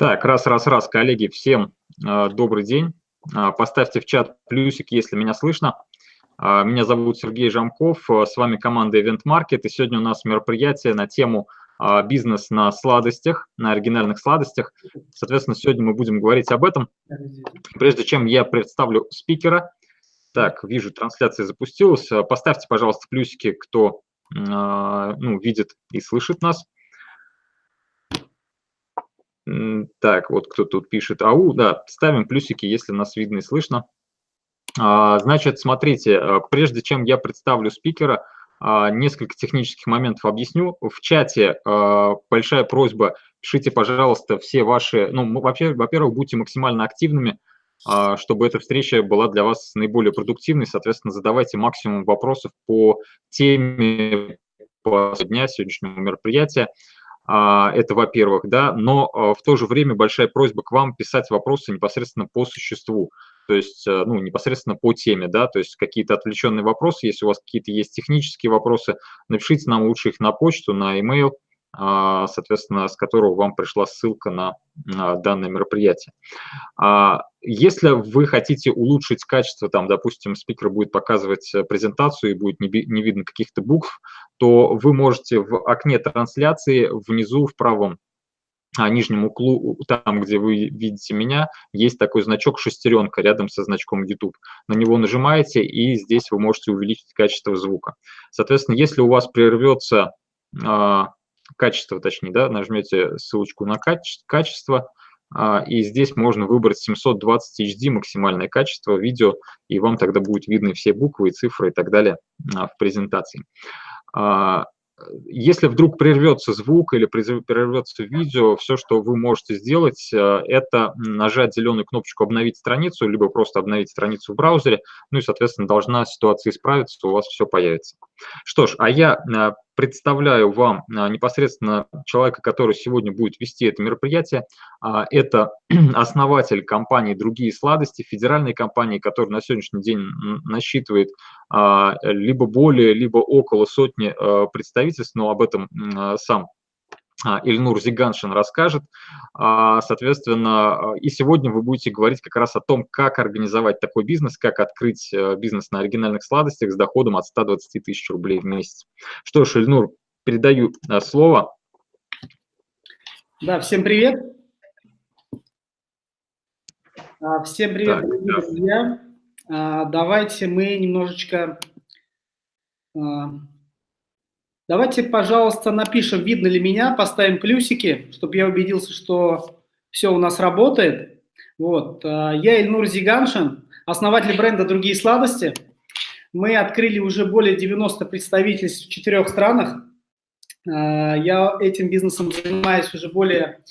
Так, раз, раз, раз, коллеги, всем э, добрый день. Э, поставьте в чат плюсик, если меня слышно. Э, меня зовут Сергей Жамков, э, с вами команда Event Market, и сегодня у нас мероприятие на тему э, бизнес на сладостях, на оригинальных сладостях. Соответственно, сегодня мы будем говорить об этом. Прежде чем я представлю спикера, так, вижу, трансляция запустилась. Поставьте, пожалуйста, плюсики, кто э, ну, видит и слышит нас. Так, вот кто тут пишет. Ау, да, ставим плюсики, если нас видно и слышно. А, значит, смотрите, э, прежде чем я представлю спикера, а, несколько технических моментов объясню. В чате а, большая просьба, пишите, пожалуйста, все ваши, ну, во-первых, будьте максимально активными, чтобы эта встреча была для вас наиболее продуктивной, соответственно, задавайте максимум вопросов по теме дня сегодняшнего мероприятия. А, это во-первых, да, но а, в то же время большая просьба к вам писать вопросы непосредственно по существу, то есть, э, ну, непосредственно по теме, да, то есть какие-то отвлеченные вопросы, если у вас какие-то есть технические вопросы, напишите нам лучше их на почту, на e-mail, соответственно, с которого вам пришла ссылка на данное мероприятие. А, если вы хотите улучшить качество, там, допустим, спикер будет показывать э, презентацию и будет не видно каких-то букв, то вы можете в окне трансляции внизу в правом а, нижнем углу, там, где вы видите меня, есть такой значок шестеренка рядом со значком YouTube. На него нажимаете, и здесь вы можете увеличить качество звука. Соответственно, если у вас прервется качество, точнее, да, нажмете ссылочку на каче качество, а, и здесь можно выбрать 720 HD максимальное качество видео, и вам тогда будет видны все буквы и цифры и так далее а, в презентации. А, если вдруг прервется звук или прервется видео, все, что вы можете сделать, это нажать зеленую кнопочку «Обновить страницу», либо просто обновить страницу в браузере, ну и, соответственно, должна ситуация исправиться, у вас все появится. Что ж, а я представляю вам а, непосредственно человека, который сегодня будет вести это мероприятие. А, это основатель компании «Другие сладости», федеральной компании, которая на сегодняшний день насчитывает а, либо более, либо около сотни представительств, но об этом сам Ильнур Зиганшин расскажет. Соответственно, и сегодня вы будете говорить как раз о том, как организовать такой бизнес, как открыть э, бизнес на оригинальных сладостях с доходом от 120 тысяч рублей в месяц. Что ж, Ильнур, передаю э, слово. Да, всем привет. А, всем привет, так, да. друзья. А, давайте мы немножечко а, Давайте, пожалуйста, напишем, видно ли меня, поставим плюсики, чтобы я убедился, что все у нас работает. Вот. А, я Ильнур Зиганшин, основатель бренда «Другие сладости». Мы открыли уже более 90 представительств в четырех странах. А, я этим бизнесом занимаюсь уже более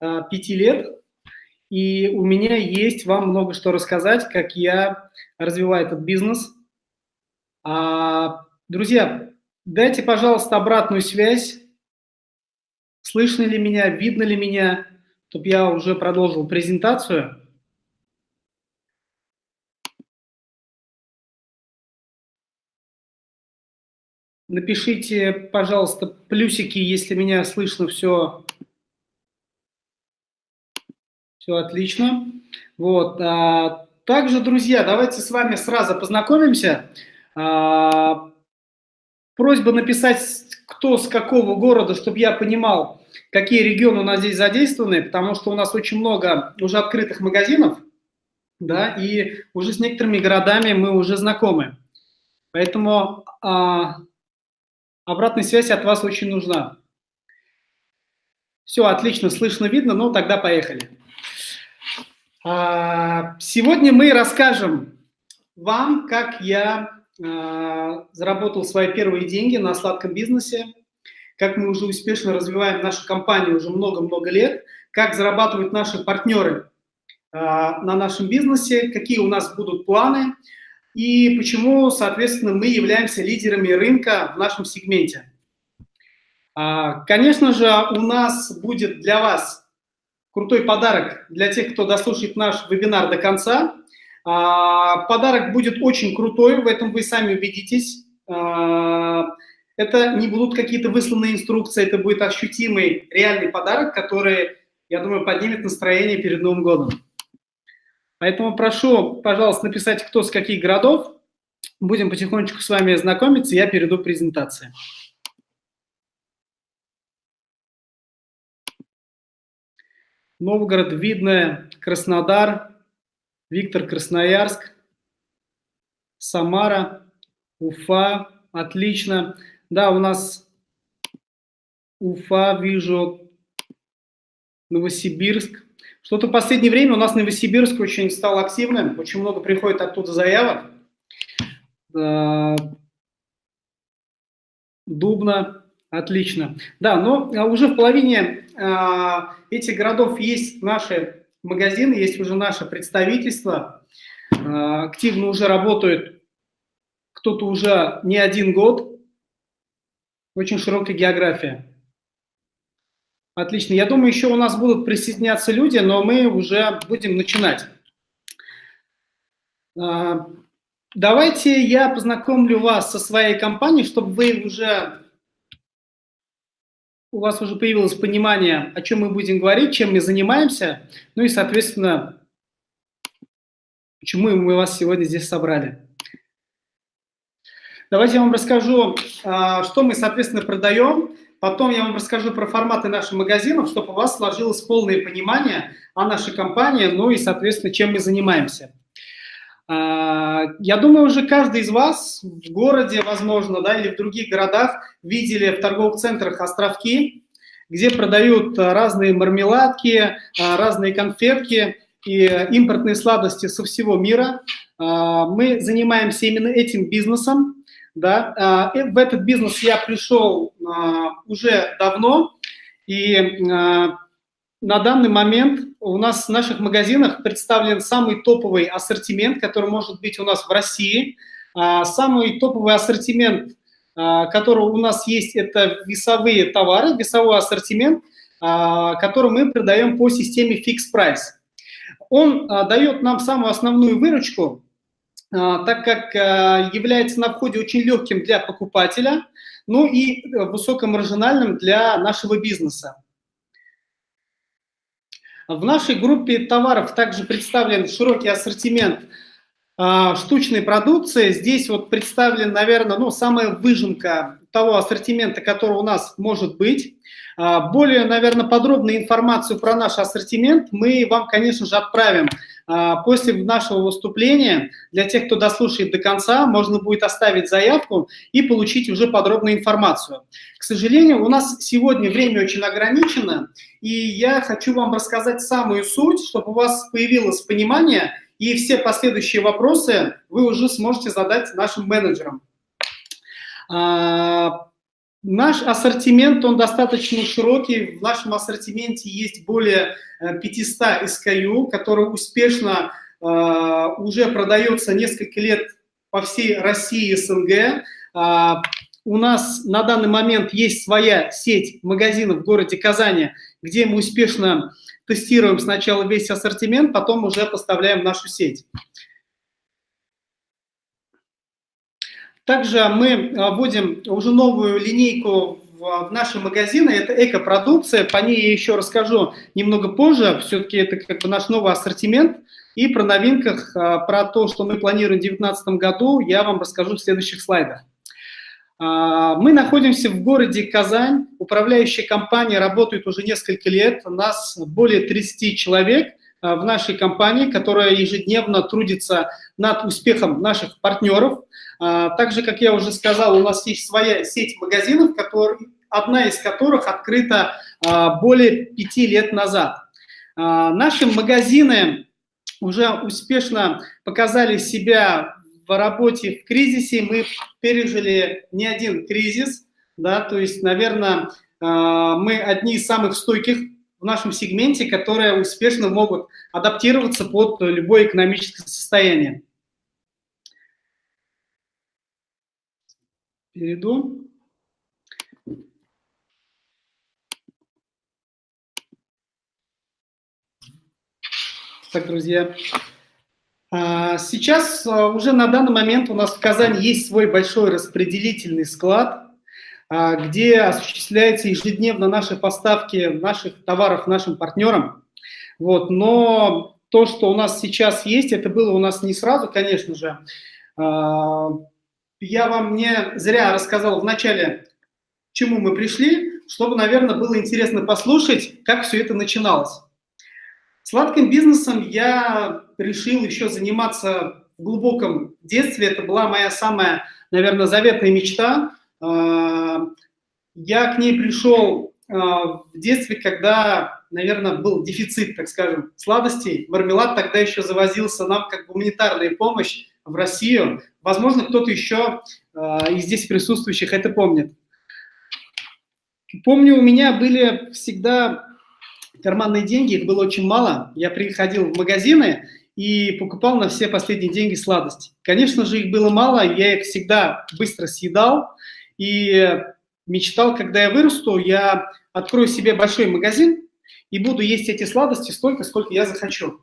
а, пяти лет. И у меня есть вам много что рассказать, как я развиваю этот бизнес. Друзья, Дайте, пожалуйста, обратную связь. Слышно ли меня, видно ли меня, чтобы я уже продолжил презентацию. Напишите, пожалуйста, плюсики, если меня слышно все, все отлично. Вот. А, также, друзья, давайте с вами сразу познакомимся. А, Просьба написать, кто с какого города, чтобы я понимал, какие регионы у нас здесь задействованы, потому что у нас очень много уже открытых магазинов, да, и уже с некоторыми городами мы уже знакомы. Поэтому а, обратная связь от вас очень нужна. Все, отлично, слышно, видно, ну тогда поехали. А, сегодня мы расскажем вам, как я заработал свои первые деньги на сладком бизнесе, как мы уже успешно развиваем нашу компанию уже много-много лет, как зарабатывают наши партнеры а, на нашем бизнесе, какие у нас будут планы и почему, соответственно, мы являемся лидерами рынка в нашем сегменте. А, конечно же, у нас будет для вас крутой подарок для тех, кто дослушает наш вебинар до конца – а, подарок будет очень крутой, в этом вы сами убедитесь. А, это не будут какие-то высланные инструкции, это будет ощутимый, реальный подарок, который я думаю, поднимет настроение перед Новым годом. Поэтому прошу, пожалуйста, написать, кто с каких городов. Будем потихонечку с вами знакомиться, я перейду к презентации. Новгород, Видное, Краснодар, Виктор, Красноярск, Самара, Уфа, отлично. Да, у нас Уфа, вижу, Новосибирск. Что-то в последнее время у нас Новосибирск очень стал активным, очень много приходит оттуда заявок. Дубна, отлично. Да, но а, уже в половине а, этих городов есть наши магазины, есть уже наше представительство. А, активно уже работают кто-то уже не один год. Очень широкая география. Отлично. Я думаю, еще у нас будут присоединяться люди, но мы уже будем начинать. Давайте я познакомлю вас со своей компанией, чтобы вы уже у вас уже появилось понимание, о чем мы будем говорить, чем мы занимаемся, ну и, соответственно, почему мы вас сегодня здесь собрали. Давайте я вам расскажу, а, что мы, соответственно, продаем. Потом я вам расскажу про форматы наших магазинов, чтобы у вас сложилось полное понимание о нашей компании, ну и, соответственно, чем мы занимаемся. А, я думаю, уже каждый из вас в городе, возможно, да, или в других городах видели в торговых центрах островки, где продают разные мармеладки, а, разные конфетки и импортные сладости со всего мира. А, мы занимаемся именно этим бизнесом. Да. В этот бизнес я пришел уже давно, и на данный момент у нас в наших магазинах представлен самый топовый ассортимент, который может быть у нас в России. А, самый топовый ассортимент, а, который у нас есть, это весовые товары, весовой ассортимент, а, который мы продаем по системе Fix Price. Он дает нам самую основную выручку, так как является на входе очень легким для покупателя, ну и высокомаржинальным для нашего бизнеса. В нашей группе товаров также представлен широкий ассортимент а, штучной продукции. Здесь вот представлен, наверное, ну, самая выжимка того ассортимента, который у нас может быть. А, более, наверное, подробную информацию про наш ассортимент мы вам, конечно же, отправим а, после нашего выступления. Для тех, кто дослушает до конца, можно будет оставить заявку и получить уже подробную информацию. К сожалению, у нас сегодня время очень ограничено, и я хочу вам рассказать самую суть, чтобы у вас появилось понимание, и все последующие вопросы вы уже сможете задать нашим менеджерам. А, наш ассортимент, он достаточно широкий. В нашем ассортименте есть более 500 э, SKU, которые успешно а, уже продается несколько лет по всей России и СНГ. А, у нас на данный момент есть своя сеть магазинов в городе Казани, где мы успешно тестируем сначала весь ассортимент, потом уже поставляем в нашу сеть. Также мы а, вводим уже новую линейку в наши магазины. Это экопродукция, по ней я еще расскажу немного позже. Все-таки это как бы наш новый ассортимент. И про новинках, а, про то, что мы планируем в 2019 году, я вам расскажу в следующих слайдах. А, мы находимся в городе Казань. Управляющая компания работает уже несколько лет. У нас более 30 человек в нашей компании, которая ежедневно трудится над успехом наших партнеров. А, также, как я уже сказал, у нас есть своя сеть магазинов, который, одна из которых открыта а, более пяти лет назад. А, наши магазины уже успешно показали себя в работе в кризисе. Мы пережили не один кризис, да, то есть, наверное, мы одни из самых стойких в нашем сегменте, которые успешно могут адаптироваться под любое экономическое состояние. Перейду. Так, друзья, а, сейчас а, уже на данный момент у нас в Казани есть свой большой распределительный склад. где осуществляются ежедневно наши поставки наших товаров нашим партнерам. Вот, но то, что у нас сейчас есть, это было у нас не сразу, конечно же. Я вам не зря рассказал в начале, к чему мы пришли, чтобы, наверное, было интересно послушать, как все это начиналось. Сладким бизнесом я решил еще заниматься в глубоком детстве. Это была моя самая, наверное, заветная мечта. А, я к ней пришел а, в детстве, когда, наверное, был дефицит, так скажем, сладостей. Мармелад тогда еще завозился нам как гуманитарная помощь в Россию. Возможно, кто-то еще а, из здесь присутствующих это помнит. Помню, у меня были всегда карманные деньги, их было очень мало. Я приходил в магазины и покупал на все последние деньги сладости. Конечно же, их было мало, я их всегда быстро съедал и мечтал, когда я вырасту, я открою себе большой магазин и буду есть эти сладости столько, сколько я захочу.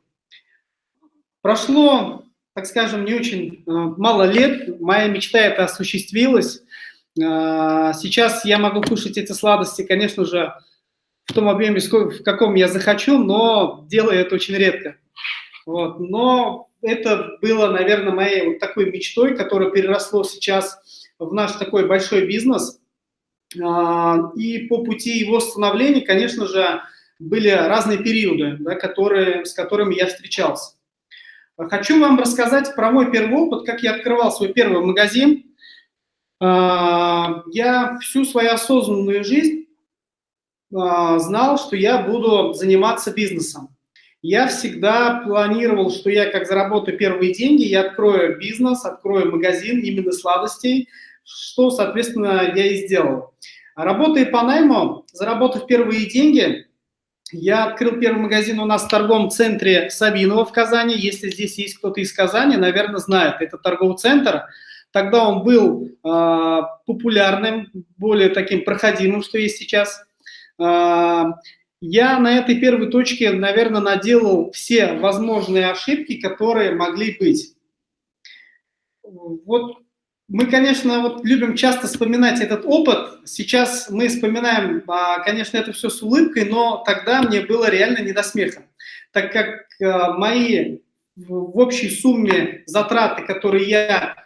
Прошло, так скажем, не очень э, мало лет, моя мечта это осуществилась. Э, сейчас я могу кушать эти сладости, конечно же, в том объеме, в каком я захочу, но делаю это очень редко. Вот. Но это было, наверное, моей вот такой мечтой, которая переросло сейчас в наш такой большой бизнес. А, и по пути его становления, конечно же, были разные периоды, да, которые, с которыми я встречался. Хочу вам рассказать про мой первый опыт, как я открывал свой первый магазин. А, я всю свою осознанную жизнь а, знал, что я буду заниматься бизнесом. Я всегда планировал, что я как заработаю первые деньги, я открою бизнес, открою магазин именно сладостей, что, соответственно, я и сделал. Работая по найму, заработав первые деньги, я открыл первый магазин у нас в торговом центре Савинова в Казани. Если здесь есть кто-то из Казани, наверное, знает. Это торговый центр. Тогда он был э, популярным, более таким проходимым, что есть сейчас. А, я на этой первой точке, наверное, наделал все возможные ошибки, которые могли быть. Вот мы, конечно, вот любим часто вспоминать этот опыт. Сейчас мы вспоминаем, а, конечно, это все с улыбкой, но тогда мне было реально не до смеха, так как а, мои в общей сумме затраты, которые я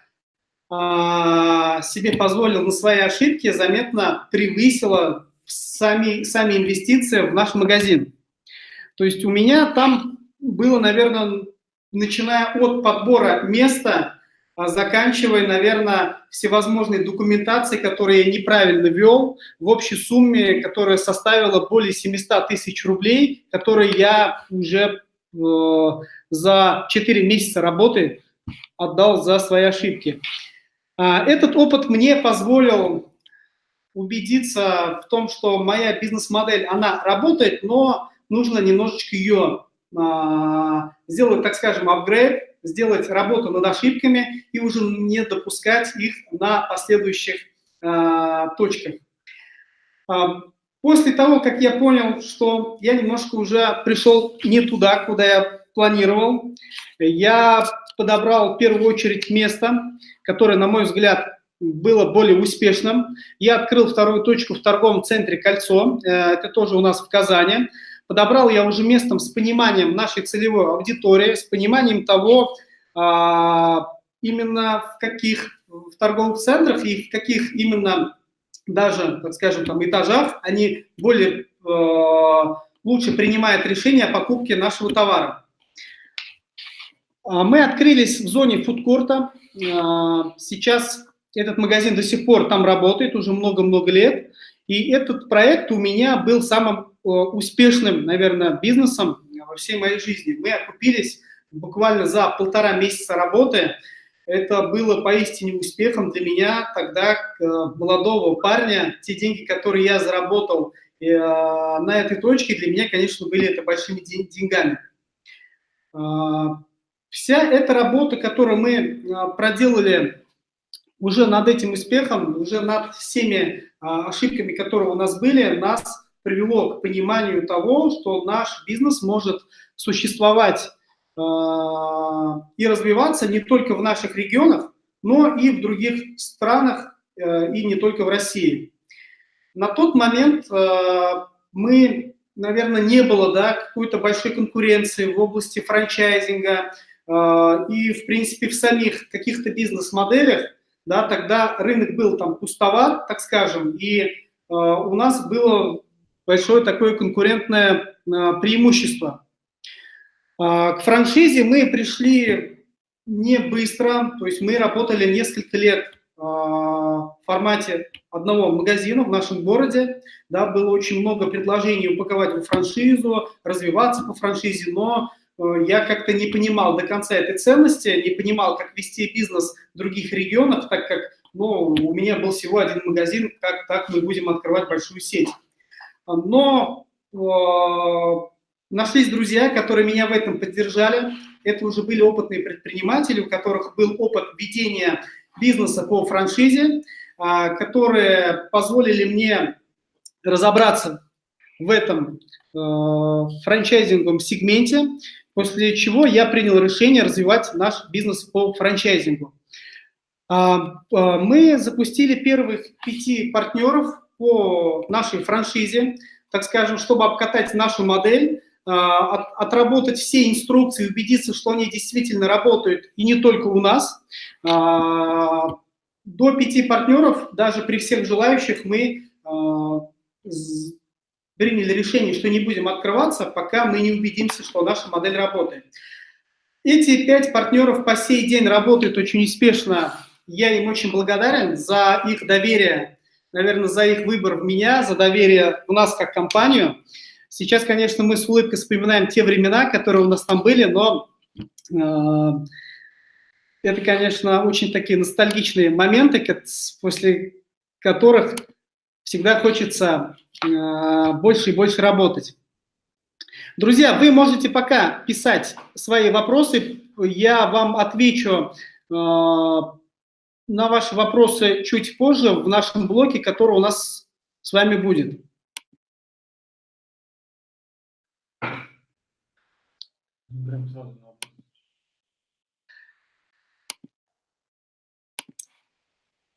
себе позволил на свои ошибки, заметно превысило сами, сами инвестиции в наш магазин. То есть у меня там было, наверное, начиная от подбора места, а заканчивая, наверное, всевозможной документацией, которую я неправильно вел, в общей сумме, которая составила более 700 тысяч рублей, которые я уже э, за 4 месяца работы отдал за свои ошибки. А, этот опыт мне позволил убедиться в том, что моя бизнес-модель, она работает, но нужно немножечко ее а, сделать, так скажем, апгрейд, сделать работу над ошибками и уже не допускать их на последующих а, точках. А, после того, как я понял, что я немножко уже пришел не туда, куда я планировал, я подобрал в первую очередь место, которое, на мой взгляд, было более успешным. Я открыл вторую точку в торговом центре «Кольцо», э, это тоже у нас в Казани. Подобрал я уже местом с пониманием нашей целевой аудитории, с пониманием того, а, именно в каких в торговых центрах и в каких именно даже, так скажем, там этажах они более э, лучше принимают решение о покупке нашего товара. А, мы открылись в зоне фудкорта. А, сейчас этот магазин до сих пор там работает уже много-много лет. И этот проект у меня был самым успешным, наверное, бизнесом во всей моей жизни. Мы окупились буквально за полтора месяца работы. Это было поистине успехом для меня тогда, э, молодого парня. Те деньги, которые я заработал э, на этой точке, для меня, конечно, были это большими деньгами. Вся эта работа, которую мы проделали уже над этим успехом, уже над всеми а, ошибками, которые у нас были, нас привело к пониманию того, что наш бизнес может существовать а, и развиваться не только в наших регионах, но и в других странах, э, и не только в России. на тот момент мы, наверное, не было да, какой-то большой конкуренции в области франчайзинга, и, в принципе, в самих каких-то бизнес-моделях, да, тогда рынок был там пустоват, так скажем, и у нас было большое такое конкурентное преимущество. К франшизе мы пришли не быстро, то есть мы работали несколько лет в формате одного магазина в нашем городе, да, было очень много предложений упаковать во франшизу, развиваться по франшизе, но я как-то не понимал до конца этой ценности, не понимал, как вести бизнес в других регионах, так как ну, у меня был всего один магазин, как так мы будем открывать большую сеть. Но э, нашлись друзья, которые меня в этом поддержали. Это уже были опытные предприниматели, у которых был опыт ведения бизнеса по франшизе, а, которые позволили мне разобраться в этом э, франчайзинговом сегменте, после чего я принял решение развивать наш бизнес по франчайзингу. А, мы запустили первых пяти партнеров по нашей франшизе, так скажем, чтобы обкатать нашу модель, отработать все инструкции, убедиться, что они действительно работают, и не только у нас до пяти партнеров, даже при всех желающих, мы э, приняли решение, что не будем открываться, пока мы не убедимся, что наша модель работает. Эти пять партнеров по сей день работают очень успешно. Я им очень благодарен за их доверие, наверное, за их выбор в меня, за доверие в нас как компанию. Сейчас, конечно, мы с улыбкой вспоминаем те времена, которые у нас там были, но э, это, конечно, очень такие ностальгичные моменты, после которых всегда хочется э, больше и больше работать. Друзья, вы можете пока писать свои вопросы, я вам отвечу э, на ваши вопросы чуть позже в нашем блоке, который у нас с вами будет.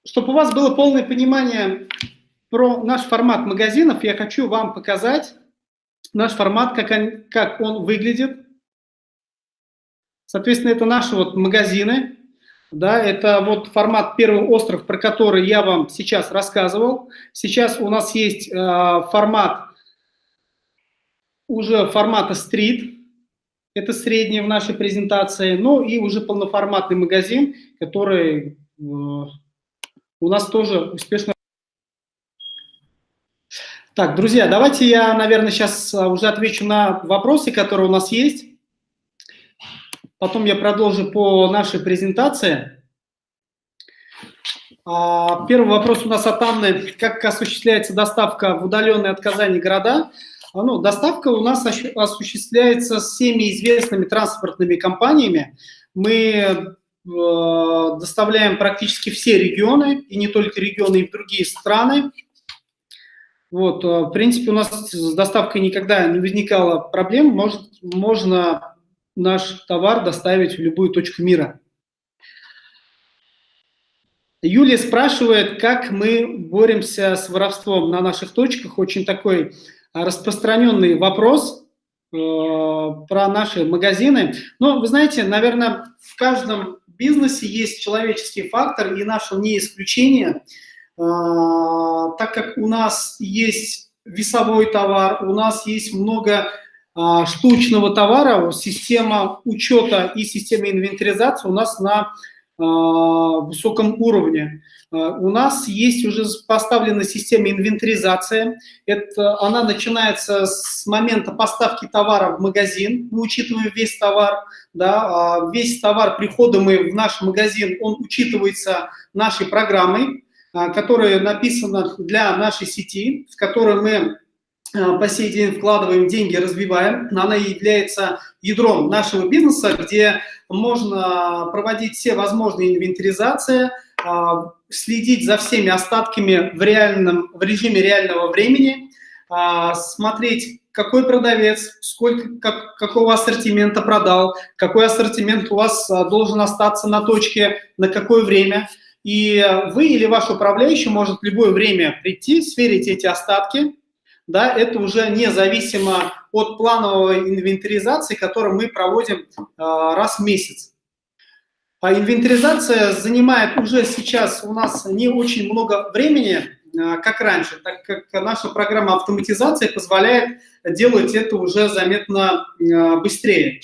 Чтобы у вас было полное понимание про наш формат магазинов, я хочу вам показать наш формат, как он, как он выглядит. Соответственно, это наши вот магазины. Да, это вот формат «Первый остров», про который я вам сейчас рассказывал. Сейчас у нас есть э, формат уже формата «Стрит», это средний в нашей презентации, ну и уже полноформатный магазин, который э, у нас тоже успешно... Так, друзья, давайте я, наверное, сейчас а, уже отвечу на вопросы, которые у нас есть. Потом я продолжу по нашей презентации. А, первый вопрос у нас от Анны. Как осуществляется доставка в удаленные от Казани города? А, ну, доставка у нас осуществляется всеми известными транспортными компаниями. Мы Э, доставляем практически все регионы, и не только регионы, и в другие страны. Вот, э, в принципе, у нас с доставкой никогда не возникало проблем, может, можно наш товар доставить в любую точку мира. Юлия спрашивает, как мы боремся с воровством на наших точках. Очень такой распространенный вопрос э, про наши магазины. Но вы знаете, наверное, в каждом бизнесе есть человеческий фактор, и наше не исключение, а, так как у нас есть весовой товар, у нас есть много а, штучного товара, система учета и система инвентаризации у нас на а, высоком уровне. У нас есть уже поставлена система инвентаризации. Это, она начинается с момента поставки товара в магазин. Мы учитываем весь товар. Да, а весь товар прихода мы в наш магазин, он учитывается нашей программой, а, которая написана для нашей сети, в которой мы а, по сей день вкладываем деньги, развиваем. Она является ядром нашего бизнеса, где можно проводить все возможные инвентаризации, а, следить за всеми остатками в, реальном, в режиме реального времени, а, смотреть, какой продавец, сколько, как, какого ассортимента продал, какой ассортимент у вас должен остаться на точке, на какое время. и вы или ваш управляющий может в любое время прийти, сверить эти остатки, да, это уже независимо от плановой инвентаризации, которую мы проводим э, раз в месяц. А инвентаризация занимает уже сейчас у нас не очень много времени, э, как раньше, так как наша программа автоматизации позволяет делать это уже заметно э, быстрее.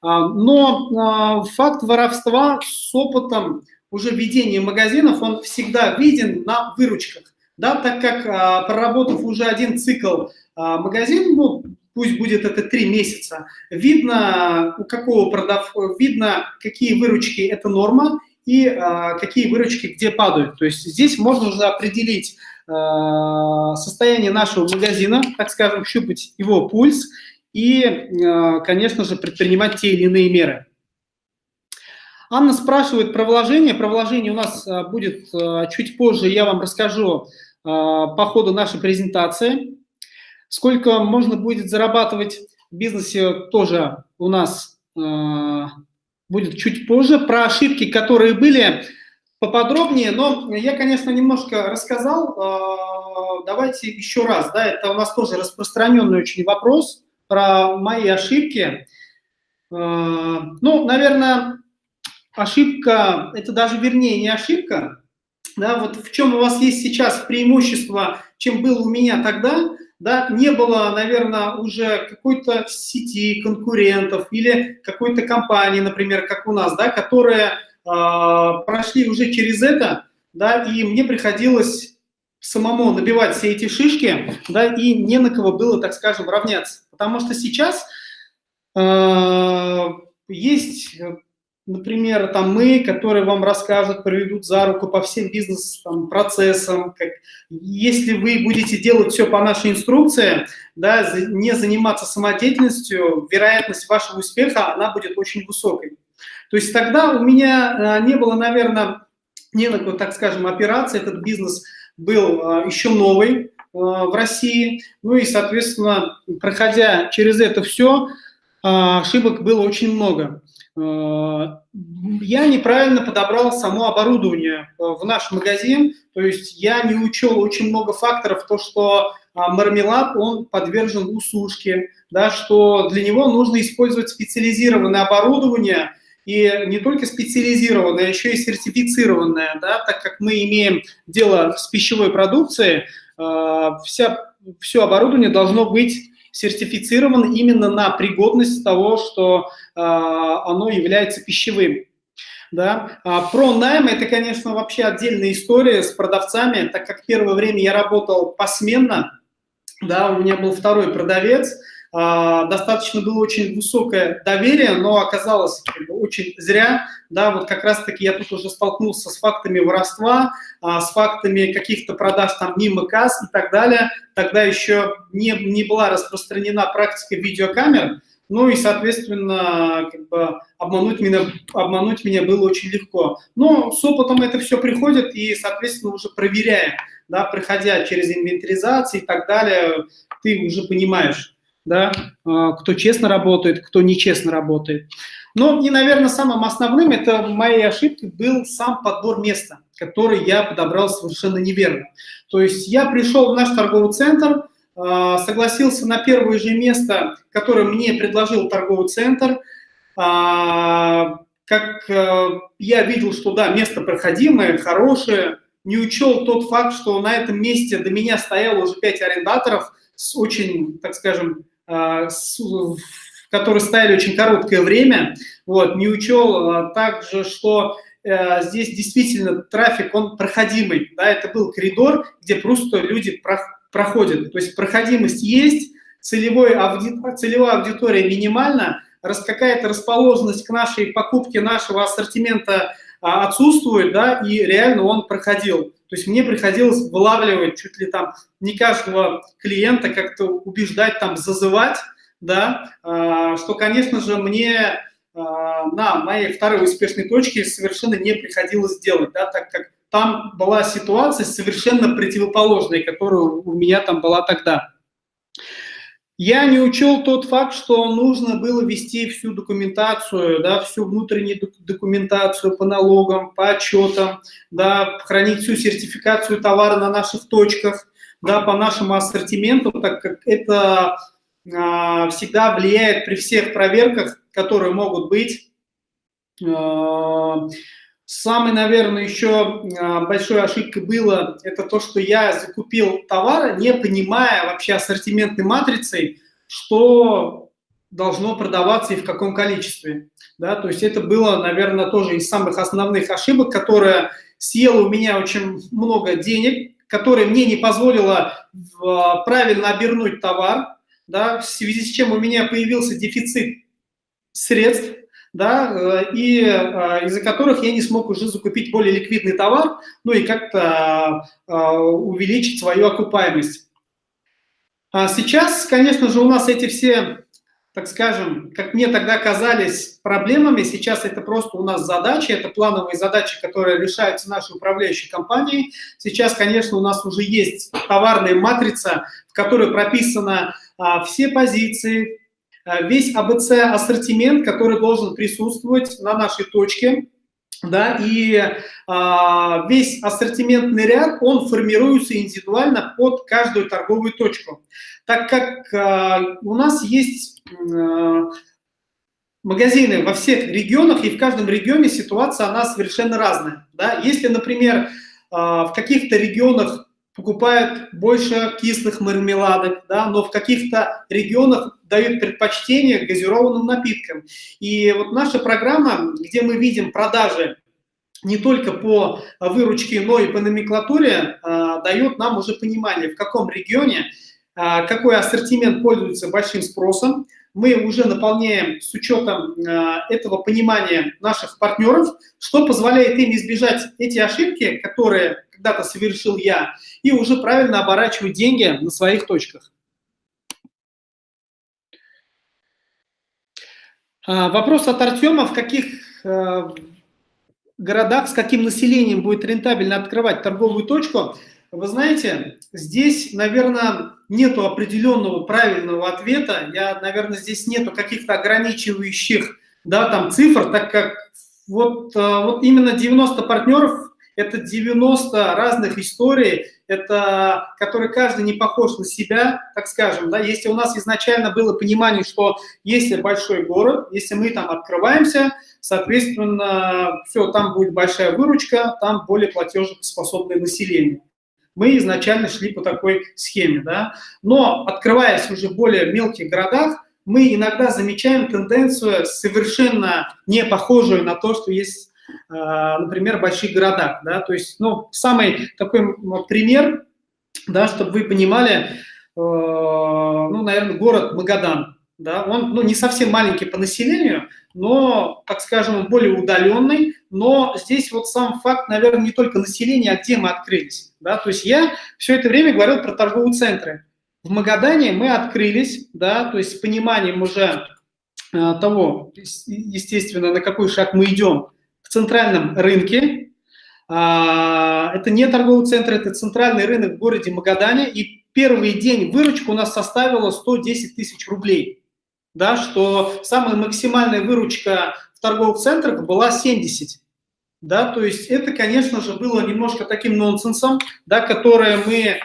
А, но факт воровства с опытом уже ведения магазинов, он всегда виден на выручках да, так как а, проработав уже один цикл а, магазин, ну, пусть будет это три месяца, видно, у какого продав, видно, какие выручки это норма и а, какие выручки где падают. То есть здесь можно уже определить а, состояние нашего магазина, так скажем, щупать его пульс и, а, конечно же, предпринимать те или иные меры. Анна спрашивает про вложение. Про вложение у нас а, будет а, чуть позже, я вам расскажу, по ходу нашей презентации. Сколько можно будет зарабатывать в бизнесе, тоже у нас а, будет чуть позже. Про ошибки, которые были, поподробнее, но я, конечно, немножко рассказал. А, давайте еще раз, да, это у нас тоже распространенный очень вопрос про мои ошибки. Ну, наверное, ошибка, это даже вернее не ошибка, да, вот в чем у вас есть сейчас преимущество, чем было у меня тогда, да, не было, наверное, уже какой-то сети конкурентов или какой-то компании, например, как у нас, да, которые э, прошли уже через это, да, и мне приходилось самому набивать все эти шишки, да, и не на кого было, так скажем, равняться. Потому что сейчас э, есть например, там мы, которые вам расскажут, проведут за руку по всем бизнес-процессам. Если вы будете делать все по нашей инструкции, да, не заниматься самодеятельностью, вероятность вашего успеха, она будет очень высокой. То есть тогда у меня а, не было, наверное, не на так скажем, операции, этот бизнес был а, еще новый а, в России, ну и, соответственно, проходя через это все, ошибок было очень много. Э, я неправильно подобрал само оборудование э, в наш магазин, то есть я не учел очень много факторов, то, что а, мармелад, он подвержен усушке, да, что для него нужно использовать специализированное оборудование, и не только специализированное, а еще и сертифицированное, да, так как мы имеем дело с пищевой продукцией, э, вся, все оборудование должно быть сертифицировано именно на пригодность того, что а, оно является пищевым. Да? А про найм это, конечно, вообще отдельная история с продавцами, так как первое время я работал посменно, да, у меня был второй продавец, достаточно было очень высокое доверие, но оказалось очень зря, да, вот как раз-таки я тут уже столкнулся с фактами воровства, а, с фактами каких-то продаж там мимо касс и так далее, тогда еще не, не была распространена практика видеокамер, ну и, соответственно, как бы обмануть меня, обмануть меня было очень легко. Но с опытом это все приходит и, соответственно, уже проверяя, да, проходя через инвентаризацию и так далее, ты уже понимаешь, да, а, кто честно работает, кто нечестно работает. Ну и, наверное, самым основным это моей ошибкой был сам подбор места, который я подобрал совершенно неверно. То есть я пришел в наш торговый центр, а, согласился на первое же место, которое мне предложил торговый центр, а, как я видел, что да, место проходимое, хорошее, не учел тот факт, что на этом месте до меня стояло уже пять арендаторов с очень, так скажем, которые стояли очень короткое время, вот, не учел а, также, что э, здесь действительно трафик, он проходимый, да, это был коридор, где просто люди проходят, то есть проходимость есть, целевой ауди, целевая аудитория минимальна, раз какая-то расположенность к нашей покупке нашего ассортимента а, отсутствует, да, и реально он проходил. То есть мне приходилось вылавливать чуть ли там не каждого клиента, как-то убеждать, там, зазывать, да, а, что, конечно же, мне а, на моей второй успешной точке совершенно не приходилось делать, да, так как там была ситуация совершенно противоположная, которая у меня там была тогда. Я не учел тот факт, что нужно было вести всю документацию, да, всю внутреннюю документацию по налогам, по отчетам, да, хранить всю сертификацию товара на наших точках, да, по нашему ассортименту, так как это а, всегда влияет при всех проверках, которые могут быть. А, самой, наверное, еще а, большой ошибкой было это то, что я закупил товары, не понимая вообще ассортиментной матрицей, что должно продаваться и в каком количестве. Да, то есть это было, наверное, тоже из самых основных ошибок, которая съела у меня очень много денег, которая мне не позволила правильно обернуть товар, да, в связи с чем у меня появился дефицит средств, да, э, и э, из-за которых я не смог уже закупить более ликвидный товар, ну и как-то э, увеличить свою окупаемость. А сейчас, конечно же, у нас эти все, так скажем, как мне тогда казались проблемами, сейчас это просто у нас задачи, это плановые задачи, которые решаются нашей управляющей компанией. Сейчас, конечно, у нас уже есть товарная матрица, в которой прописано а, все позиции, весь АБЦ ассортимент, который должен присутствовать на нашей точке, да, и а, весь ассортиментный ряд, он формируется индивидуально под каждую торговую точку. Так как а, у нас есть а, магазины во всех регионах, и в каждом регионе ситуация, она совершенно разная. Да? Если, например, а, в каких-то регионах покупают больше кислых мармеладок, да, но в каких-то регионах дают предпочтение газированным напиткам. И вот наша программа, где мы видим продажи не только по выручке, но и по номенклатуре, а, дает нам уже понимание, в каком регионе а, какой ассортимент пользуется большим спросом. Мы уже наполняем с учетом а, этого понимания наших партнеров, что позволяет им избежать эти ошибки, которые когда-то совершил я, и уже правильно оборачивать деньги на своих точках. А, вопрос от Артема, в каких а, городах, с каким населением будет рентабельно открывать торговую точку. Вы знаете, здесь, наверное, нету определенного правильного ответа. Я, наверное, здесь нету каких-то ограничивающих да, там, цифр, так как вот, а, вот именно 90 партнеров это 90 разных историй, это, которые каждый не похож на себя, так скажем, да, если у нас изначально было понимание, что если большой город, если мы там открываемся, соответственно, все, там будет большая выручка, там более платежеспособное население. Мы изначально шли по такой схеме, да, но открываясь уже в более мелких городах, мы иногда замечаем тенденцию совершенно не похожую на то, что есть например, в больших городах. Да? То есть, ну, самый такой пример, да, чтобы вы понимали, э, ну, наверное, город Магадан. Да, он ну, не совсем маленький по населению, но, так скажем, более удаленный, но здесь вот сам факт, наверное, не только население, а где мы открылись. Да? То есть я все это время говорил про торговые центры. В Магадане мы открылись, да, то есть с пониманием уже э, того, естественно, на какой шаг мы идем, центральном рынке. А, это не торговый центр, это центральный рынок в городе Магадане. И первый день выручка у нас составила 110 тысяч рублей. Да, что самая максимальная выручка в торговых центрах была 70. Да, то есть это, конечно же, было немножко таким нонсенсом, да, которое мы э,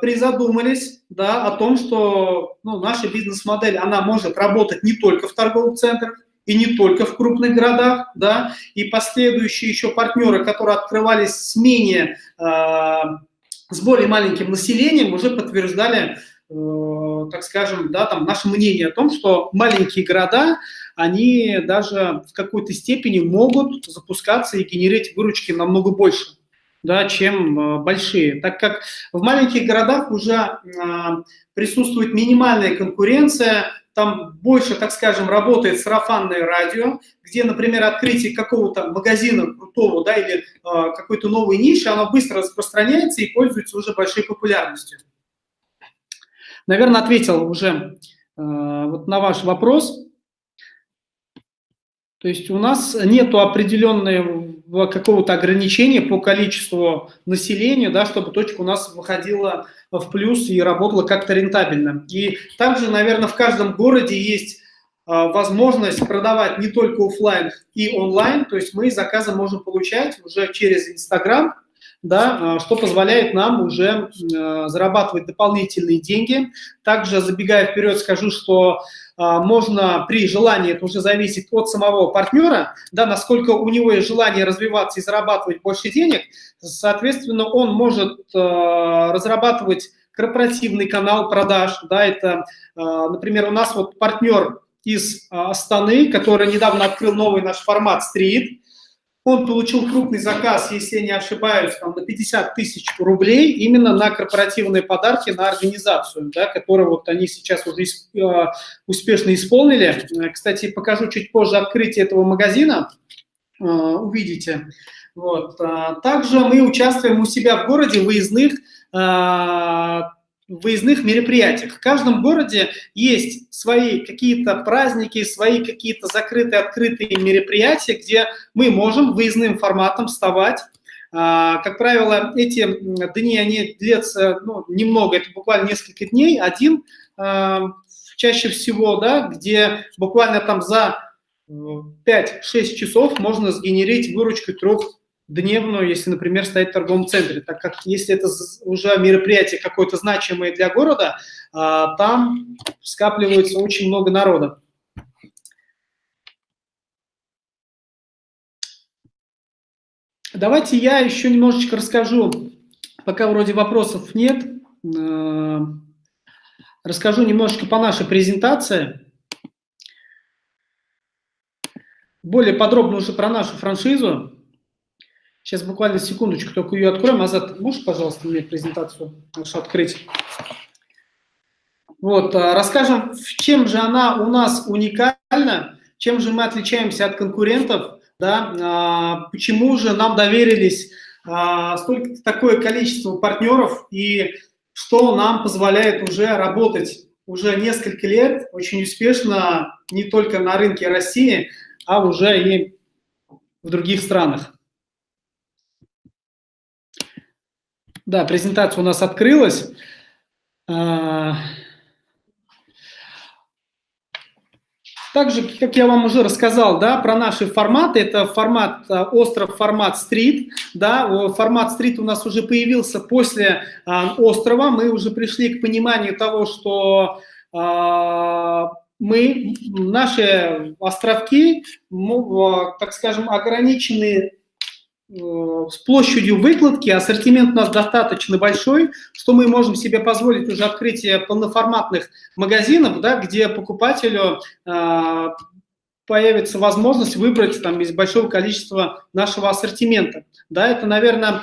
призадумались да, о том, что ну, наша бизнес-модель, она может работать не только в торговых центрах, и не только в крупных городах, да, и последующие еще партнеры, которые открывались с менее, э, с более маленьким населением, уже подтверждали, э, так скажем, да, там наше мнение о том, что маленькие города, они даже в какой-то степени могут запускаться и генерить выручки намного больше да, чем э, большие, так как в маленьких городах уже э, присутствует минимальная конкуренция, там больше, так скажем, работает сарафанное радио, где, например, открытие какого-то магазина крутого, да, или э, какой-то новой ниши, оно быстро распространяется и пользуется уже большой популярностью. Наверное, ответил уже э, вот на ваш вопрос. То есть у нас нету определенной какого-то ограничения по количеству населения, да, чтобы точка у нас выходила в плюс и работала как-то рентабельно. И также, наверное, в каждом городе есть а, возможность продавать не только офлайн и онлайн, то есть мы заказы можем получать уже через Инстаграм, да, а, что позволяет нам уже а, зарабатывать дополнительные деньги. Также, забегая вперед, скажу, что можно при желании, это уже зависит от самого партнера, да, насколько у него есть желание развиваться и зарабатывать больше денег, соответственно, он может разрабатывать корпоративный канал продаж, да, это, например, у нас вот партнер из а, Астаны, который недавно открыл новый наш формат «Стрит». Он получил крупный заказ, если я не ошибаюсь, там, на 50 тысяч рублей именно на корпоративные подарки на организацию, да, которую вот они сейчас уже а, успешно исполнили. Кстати, покажу чуть позже открытие этого магазина, а, увидите. Вот. Также мы участвуем у себя в городе в выездных выездных мероприятиях. В каждом городе есть свои какие-то праздники, свои какие-то закрытые, открытые мероприятия, где мы можем выездным форматом вставать. А, как правило, эти дни, они длятся ну, немного, это буквально несколько дней, один а, чаще всего, да, где буквально там за 5-6 часов можно сгенерить выручку трех дневную, если, например, стоять в торговом центре, так как если это уже мероприятие какое-то значимое для города, а, там скапливается очень много народа. Давайте я еще немножечко расскажу, пока вроде вопросов нет, а, расскажу немножечко по нашей презентации. Более подробно уже про нашу франшизу. Сейчас буквально секундочку, только ее откроем. Азат, можешь, пожалуйста, мне презентацию нашу открыть? Вот, а, расскажем, чем же она у нас уникальна, чем же мы отличаемся от конкурентов, да, а, почему же нам доверились а, столько, такое количество партнеров и что нам позволяет уже работать уже несколько лет очень успешно не только на рынке России, а уже и в других странах. Да, презентация у нас открылась. А, также, как я вам уже рассказал, да, про наши форматы, это формат а, остров, формат стрит, да, формат стрит у нас уже появился после а, острова, мы уже пришли к пониманию того, что мы, наши островки, так скажем, ограничены с площадью выкладки ассортимент у нас достаточно большой, что мы можем себе позволить уже открытие полноформатных магазинов, да, где покупателю э, появится возможность выбрать там из большого количества нашего ассортимента. Да, это, наверное,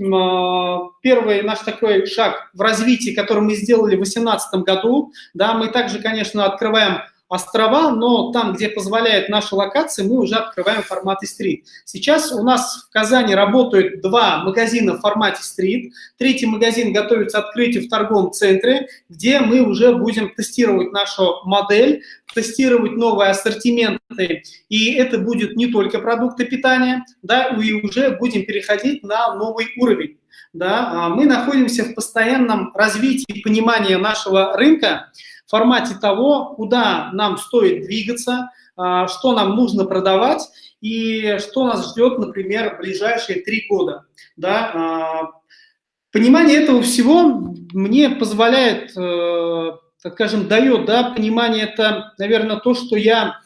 э, первый наш такой шаг в развитии, который мы сделали в 2018 году. Да, мы также, конечно, открываем острова, но там, где позволяет наша локация, мы уже открываем в формате стрит. Сейчас у нас в Казани работают два магазина в формате стрит. Третий магазин готовится открытию в торговом центре, где мы уже будем тестировать нашу модель, тестировать новые ассортименты. И это будет не только продукты питания, да, и уже будем переходить на новый уровень. Да. А мы находимся в постоянном развитии понимания нашего рынка, формате того, куда нам стоит двигаться, а, что нам нужно продавать и что нас ждет, например, в ближайшие три года. Да? А, понимание этого всего мне позволяет, э, так скажем, дает да, понимание, это, наверное, то, что я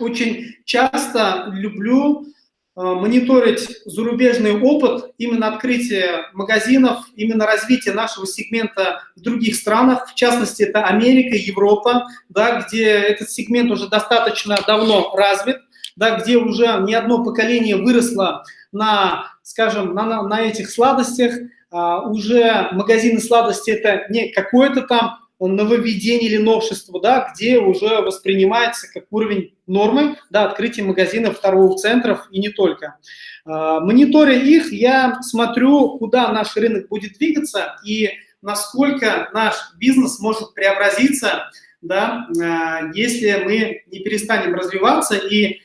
очень часто люблю мониторить зарубежный опыт, именно открытие магазинов, именно развитие нашего сегмента в других странах, в частности, это Америка, Европа, да, где этот сегмент уже достаточно давно развит, да, где уже не одно поколение выросло на, скажем, на, на этих сладостях, а, уже магазины сладостей это не какое-то там нововведение или новшество, да, где уже воспринимается как уровень нормы, да, открытие магазинов торговых центров и не только. А, мониторя их, я смотрю, куда наш рынок будет двигаться и насколько наш бизнес может преобразиться, да, а, если мы не перестанем развиваться и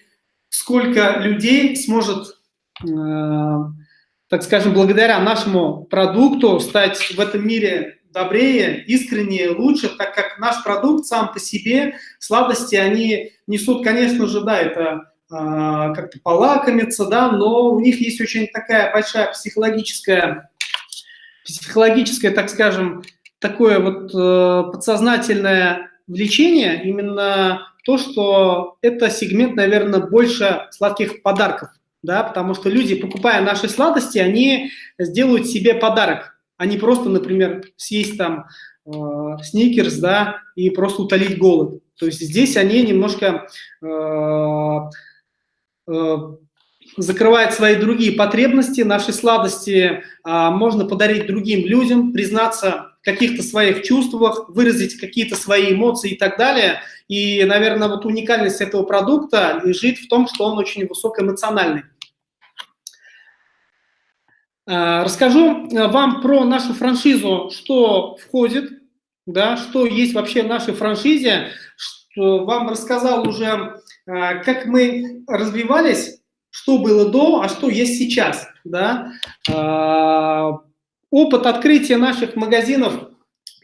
сколько людей сможет так скажем, благодаря нашему продукту стать в этом мире добрее, искреннее, лучше, так как наш продукт сам по себе, сладости, они несут, конечно же, да, это э, как-то полакомиться, да, но у них есть очень такая большая психологическая, психологическое, так скажем, такое вот э, подсознательное влечение, именно то, что это сегмент, наверное, больше сладких подарков да, потому что люди, покупая наши сладости, они сделают себе подарок, а не просто, например, съесть там э, сникерс, да, и просто утолить голод. То есть здесь они немножко э, э, закрывают свои другие потребности, наши сладости э, можно подарить другим людям, признаться в каких-то своих чувствах, выразить какие-то свои эмоции и так далее – и, наверное, вот уникальность этого продукта лежит в том, что он очень высокоэмоциональный. А, расскажу э, вам про нашу франшизу, что входит, да, что есть вообще в нашей франшизе, что вам рассказал уже, а, как мы развивались, что было до, а что есть сейчас. Да. Опыт открытия наших магазинов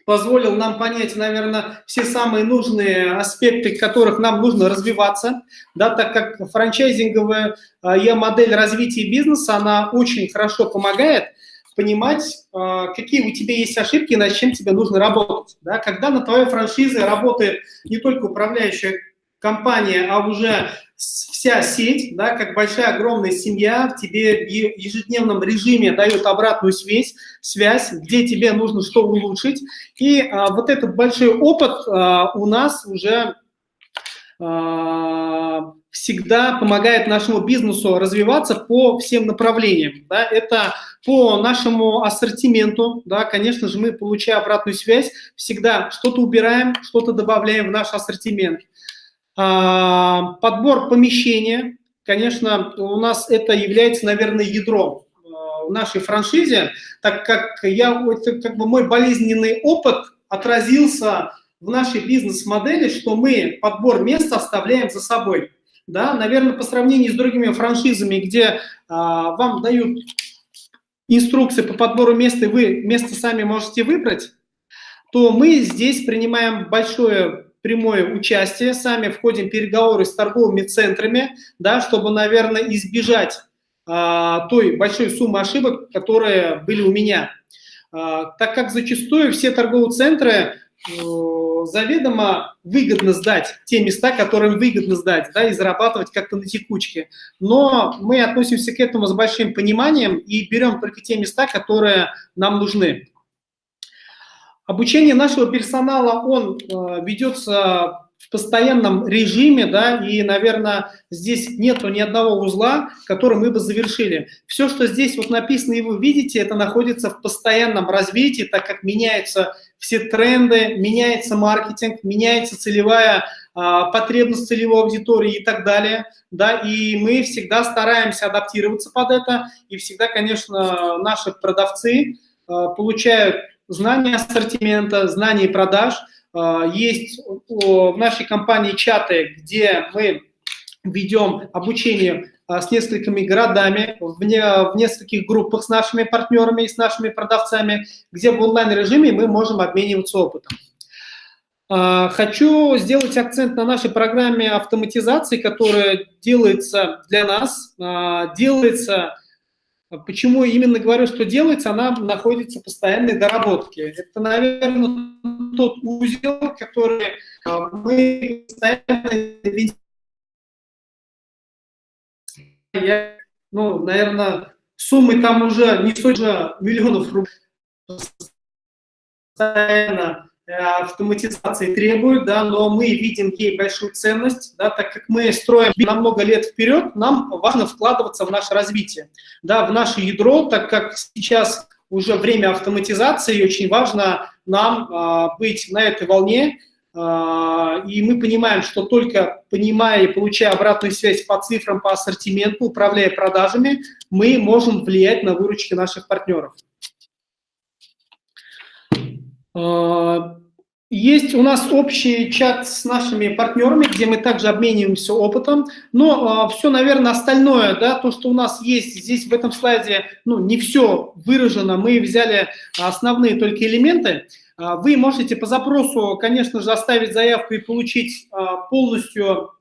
позволил нам понять, наверное, все самые нужные аспекты, которых нам нужно развиваться, да, так как франчайзинговая э, модель развития бизнеса, она очень хорошо помогает понимать, э, какие у тебя есть ошибки, над чем тебе нужно работать. Да. Когда на твоей франшизе работает не только управляющая компания, а уже вся сеть, да, как большая огромная семья, тебе в ежедневном режиме дает обратную связь, связь, где тебе нужно что улучшить. И а, вот этот большой опыт а, у нас уже а, всегда помогает нашему бизнесу развиваться по всем направлениям. Да, это по нашему ассортименту, да, конечно же, мы, получая обратную связь, всегда что-то убираем, что-то добавляем в наш ассортимент. А, подбор помещения, конечно, у нас это является, наверное, ядром а, в нашей франшизе, так как я, это как бы мой болезненный опыт отразился в нашей бизнес-модели, что мы подбор мест оставляем за собой. Да, наверное, по сравнению с другими франшизами, где а, вам дают инструкции по подбору места, и вы место сами можете выбрать, то мы здесь принимаем большое прямое участие, сами входим в переговоры с торговыми центрами, да, чтобы, наверное, избежать а, той большой суммы ошибок, которые были у меня. А, так как зачастую все торговые центры э, заведомо выгодно сдать те места, которым выгодно сдать, да, и зарабатывать как-то на текучке. Но мы относимся к этому с большим пониманием и берем только те места, которые нам нужны. Обучение нашего персонала, он э, ведется в постоянном режиме, да, и, наверное, здесь нету ни одного узла, который мы бы завершили. Все, что здесь вот написано и вы видите, это находится в постоянном развитии, так как меняются все тренды, меняется маркетинг, меняется целевая а, потребность целевой аудитории и так далее, да, и мы всегда стараемся адаптироваться под это, и всегда, конечно, наши продавцы а, получают знание ассортимента, знание продаж. А, есть в нашей компании чаты, где мы ведем обучение а, с несколькими городами, в, в нескольких группах с нашими партнерами и с нашими продавцами, где в онлайн-режиме мы можем обмениваться опытом. А, хочу сделать акцент на нашей программе автоматизации, которая делается для нас, делается Почему именно говорю, что делается, она находится в постоянной доработке. Это, наверное, тот узел, который а, мы постоянно я, ну, наверное, суммы там уже не сотни миллионов рублей постоянно автоматизации требует, да, но мы видим ей большую ценность, да, так как мы строим на много лет вперед, нам важно вкладываться в наше развитие, да, в наше ядро, так как сейчас уже время автоматизации, и очень важно нам а, быть на этой волне, а, и мы понимаем, что только понимая и получая обратную связь по цифрам, по ассортименту, управляя продажами, мы можем влиять на выручки наших партнеров. А, есть у нас общий чат с нашими партнерами, где мы также обмениваемся опытом, но э, а, все, наверное, остальное, да, то, что у нас есть здесь в этом слайде, ну, не все выражено, мы взяли основные только элементы. А, вы можете по запросу, конечно же, оставить заявку и получить а, полностью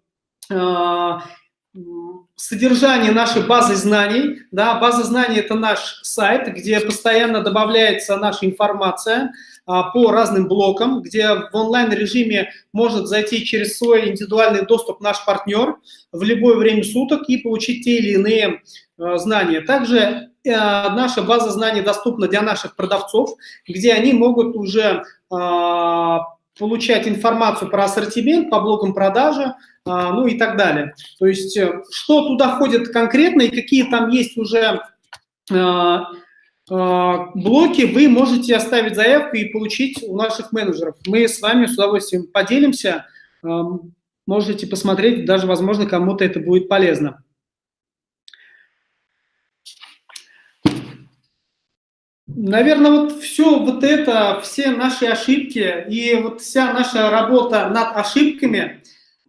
содержание нашей базы знаний. Да, база знаний – это наш сайт, где постоянно добавляется наша информация а, по разным блокам, где в онлайн-режиме может зайти через свой индивидуальный доступ наш партнер в любое время суток и получить те или иные а, знания. Также а, наша база знаний доступна для наших продавцов, где они могут уже а, получать информацию про ассортимент по блокам продажи, ну и так далее. То есть э, что туда входит конкретно и какие там есть уже а, а, блоки, вы можете оставить заявку и получить у наших менеджеров. Мы с вами с удовольствием поделимся, можете посмотреть, даже, возможно, кому-то это будет полезно. Наверное, вот все вот это, все наши ошибки и вот вся наша работа над ошибками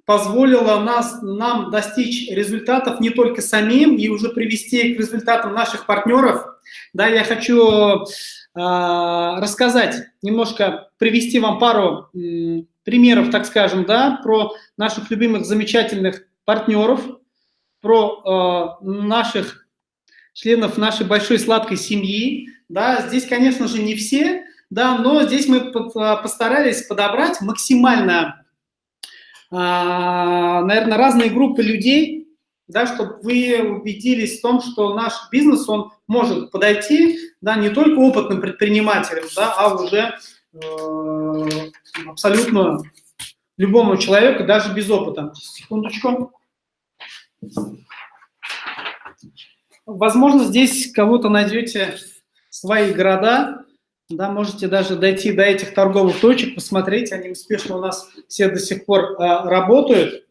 позволила нас, нам достичь результатов не только самим и уже привести к результатам наших партнеров. Да, я хочу э, рассказать, немножко привести вам пару э, примеров, так скажем, да, про наших любимых замечательных партнеров, про э, наших членов нашей большой сладкой семьи, да, здесь, конечно же, не все, да, но здесь мы а, постарались подобрать максимально, наверное, разные группы людей, да, чтобы вы убедились в том, что наш бизнес, он может подойти, да, не только опытным предпринимателям, да, а уже э, абсолютно любому человеку, даже без опыта. Секундочку. Возможно, здесь кого-то найдете свои города, да, можете даже дойти до этих торговых точек, посмотреть, они успешно у нас все до сих пор а, работают.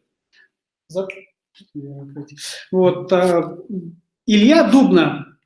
Вот, а, Илья Дубна,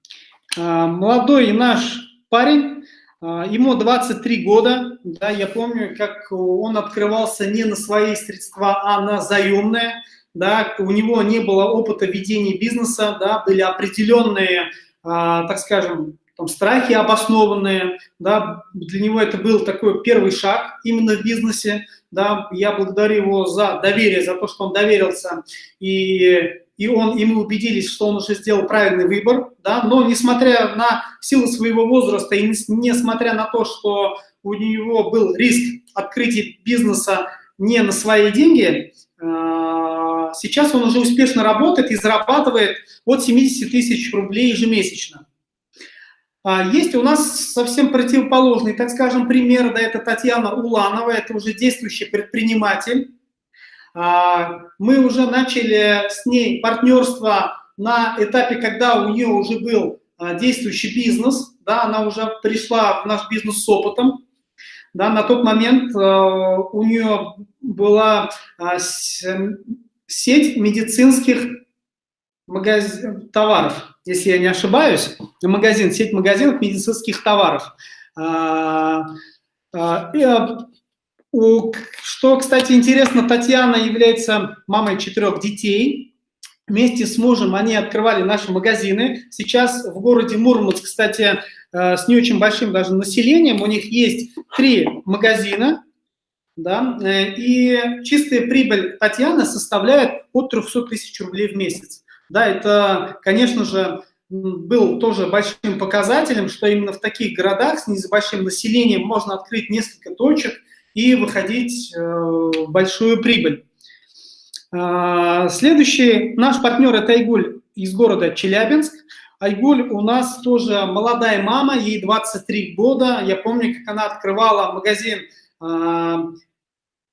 а, молодой наш парень, а, ему 23 года, да, я помню, как он открывался не на свои средства, а на заемные, да, у него не было опыта ведения бизнеса, да, были определенные, а, так скажем, там, страхи обоснованные, да, для него это был такой первый шаг именно в бизнесе, да, я благодарю его за доверие, за то, что он доверился, и, и, он, и мы убедились, что он уже сделал правильный выбор, да, но несмотря на силу своего возраста и несмотря на то, что у него был риск открытия бизнеса не на свои деньги, а, сейчас он уже успешно работает и зарабатывает от 70 тысяч рублей ежемесячно. А, есть у нас совсем противоположный, так скажем, пример, да, это Татьяна Уланова, это уже действующий предприниматель. А, мы уже начали с ней партнерство на этапе, когда у нее уже был а, действующий бизнес, да, она уже пришла в наш бизнес с опытом. Да, на тот момент у нее была сеть медицинских магаз... товаров если я не ошибаюсь, магазин, сеть магазинов медицинских товаров. А, а, а, что, кстати, интересно, Татьяна является мамой четырех детей. Вместе с мужем они открывали наши магазины. Сейчас в городе Мурманск, кстати, с не очень большим даже населением, у них есть три магазина, да, э, и чистая прибыль Татьяны составляет от 300 тысяч рублей в месяц. Да, это, конечно же, был тоже большим показателем, что именно в таких городах с небольшим населением можно открыть несколько точек и выходить э, в большую прибыль. А, следующий наш партнер – это Айгуль из города Челябинск. Айгуль у нас тоже молодая мама, ей 23 года. Я помню, как она открывала магазин. А,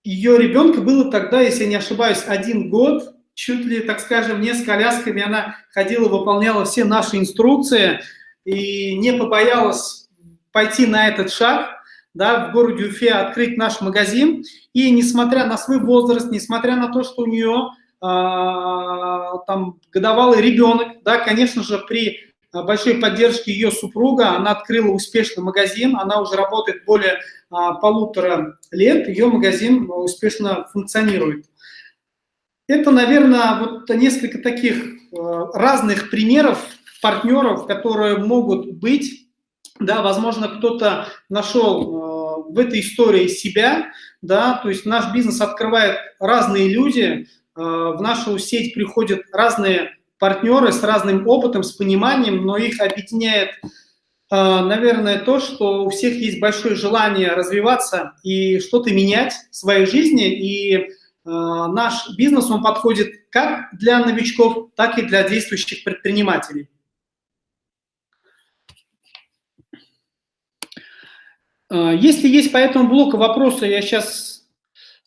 Ее ребенка было тогда, если я не ошибаюсь, один год чуть ли, так скажем, не с колясками она ходила, выполняла все наши инструкции и не побоялась пойти на этот шаг, да, в городе Уфе открыть наш магазин. И несмотря на свой возраст, несмотря на то, что у нее а, там годовалый ребенок, да, конечно же, при большой поддержки ее супруга. Она открыла успешный магазин, она уже работает более полутора лет, ее магазин успешно функционирует. Это, наверное, вот несколько таких разных примеров партнеров, которые могут быть. Да, возможно, кто-то нашел в этой истории себя, да, то есть наш бизнес открывает разные люди, в нашу сеть приходят разные партнеры с разным опытом, с пониманием, но их объединяет, э, наверное, то, что у всех есть большое желание развиваться и что-то менять в своей жизни, и э, наш бизнес, он подходит как для новичков, так и для действующих предпринимателей. Э, если есть по этому блоку вопросы, я сейчас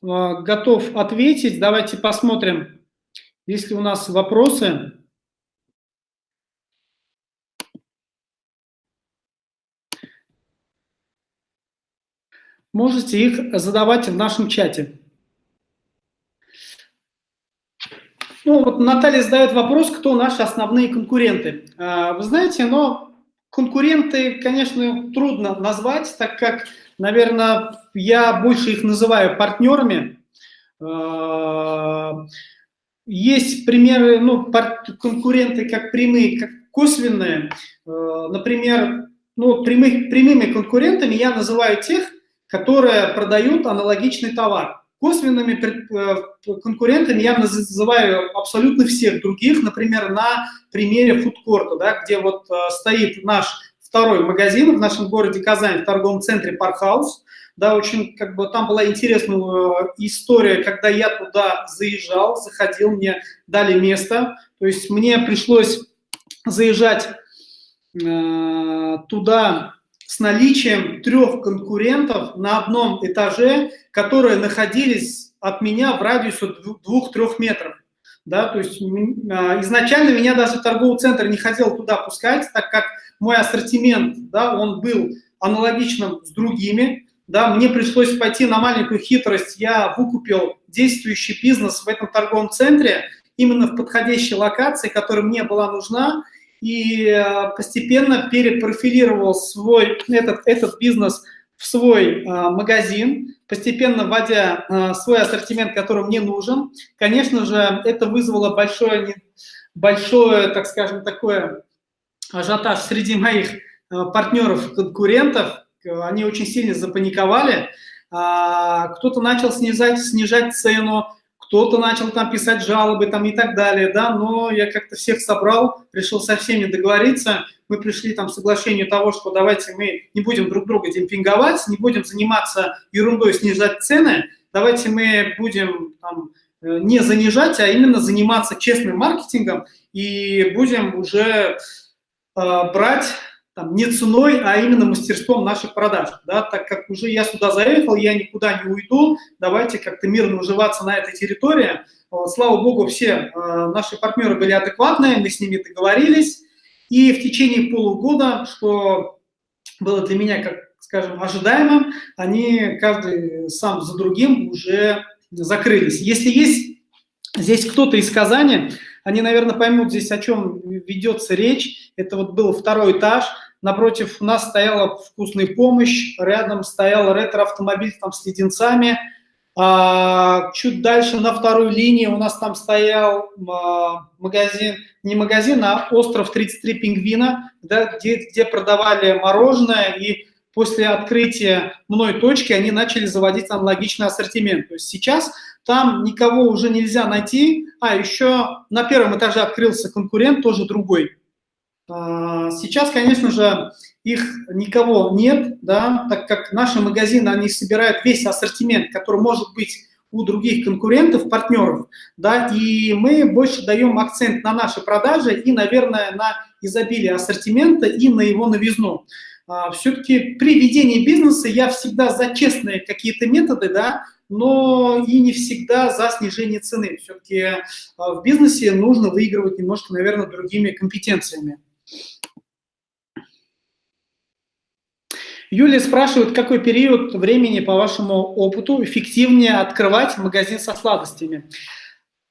готов ответить. Давайте посмотрим, есть ли у нас вопросы. Можете их задавать в нашем чате. Ну, вот Наталья задает вопрос, кто наши основные конкуренты. А, вы знаете, но конкуренты, конечно, трудно назвать, так как, наверное, я больше их называю партнерами. А, есть примеры, ну, конкуренты как прямые, как косвенные. А, например, ну, прямых, прямыми конкурентами я называю тех, которые продают аналогичный товар. Косвенными э, конкурентами я называю абсолютно всех других, например, на примере фудкорта, да, где вот э, стоит наш второй магазин в нашем городе Казань, в торговом центре Паркхаус. Да, очень, как бы, там была интересная э, история, когда я туда заезжал, заходил, мне дали место. То есть мне пришлось заезжать э, туда с наличием трех конкурентов на одном этаже, которые находились от меня в радиусе двух-трех метров. Да, то есть а, изначально меня даже торговый центр не хотел туда пускать, так как мой ассортимент, да, он был аналогичным с другими, да, мне пришлось пойти на маленькую хитрость, я выкупил действующий бизнес в этом торговом центре, именно в подходящей локации, которая мне была нужна, и э, постепенно перепрофилировал свой, этот, этот бизнес в свой а, магазин, постепенно вводя а, свой ассортимент, который мне нужен. Конечно же, это вызвало большое, большое так скажем, такое ажиотаж среди моих а, партнеров, конкурентов. Они очень сильно запаниковали. Кто-то начал снижать, снижать цену, кто-то начал там писать жалобы там и так далее, да, но я как-то всех собрал, решил со всеми договориться, мы пришли там к соглашению того, что давайте мы не будем друг друга демпинговать, не будем заниматься ерундой, снижать цены, давайте мы будем там, э, не занижать, а именно заниматься честным маркетингом и будем уже э, брать там, не ценой, а именно мастерством наших продаж. Да, так как уже я сюда заехал, я никуда не уйду, давайте как-то мирно уживаться на этой территории. Слава богу, все э, наши партнеры были адекватные, мы с ними договорились. И в течение полугода, что было для меня, как скажем, ожидаемым, они каждый сам за другим уже закрылись. Если есть здесь кто-то из Казани, они, наверное, поймут здесь, о чем ведется речь. Это вот был второй этаж, напротив нас стояла вкусная помощь, рядом стоял ретро-автомобиль там с леденцами, а, чуть дальше на второй линии у нас там стоял а, магазин, не магазин, а остров 33 пингвина, да, где, где продавали мороженое, и после открытия мной точки они начали заводить аналогичный ассортимент. То есть сейчас там никого уже нельзя найти, а еще на первом этаже открылся конкурент, тоже другой. А, сейчас, конечно же, их никого нет, да, так как наши магазины, они собирают весь ассортимент, который может быть у других конкурентов, партнеров, да, и мы больше даем акцент на наши продажи и, наверное, на изобилие ассортимента и на его новизну. А, Все-таки при ведении бизнеса я всегда за честные какие-то методы, да, но и не всегда за снижение цены. Все-таки а, в бизнесе нужно выигрывать немножко, наверное, другими компетенциями. Юлия спрашивает, какой период времени, по вашему опыту, эффективнее открывать магазин со сладостями?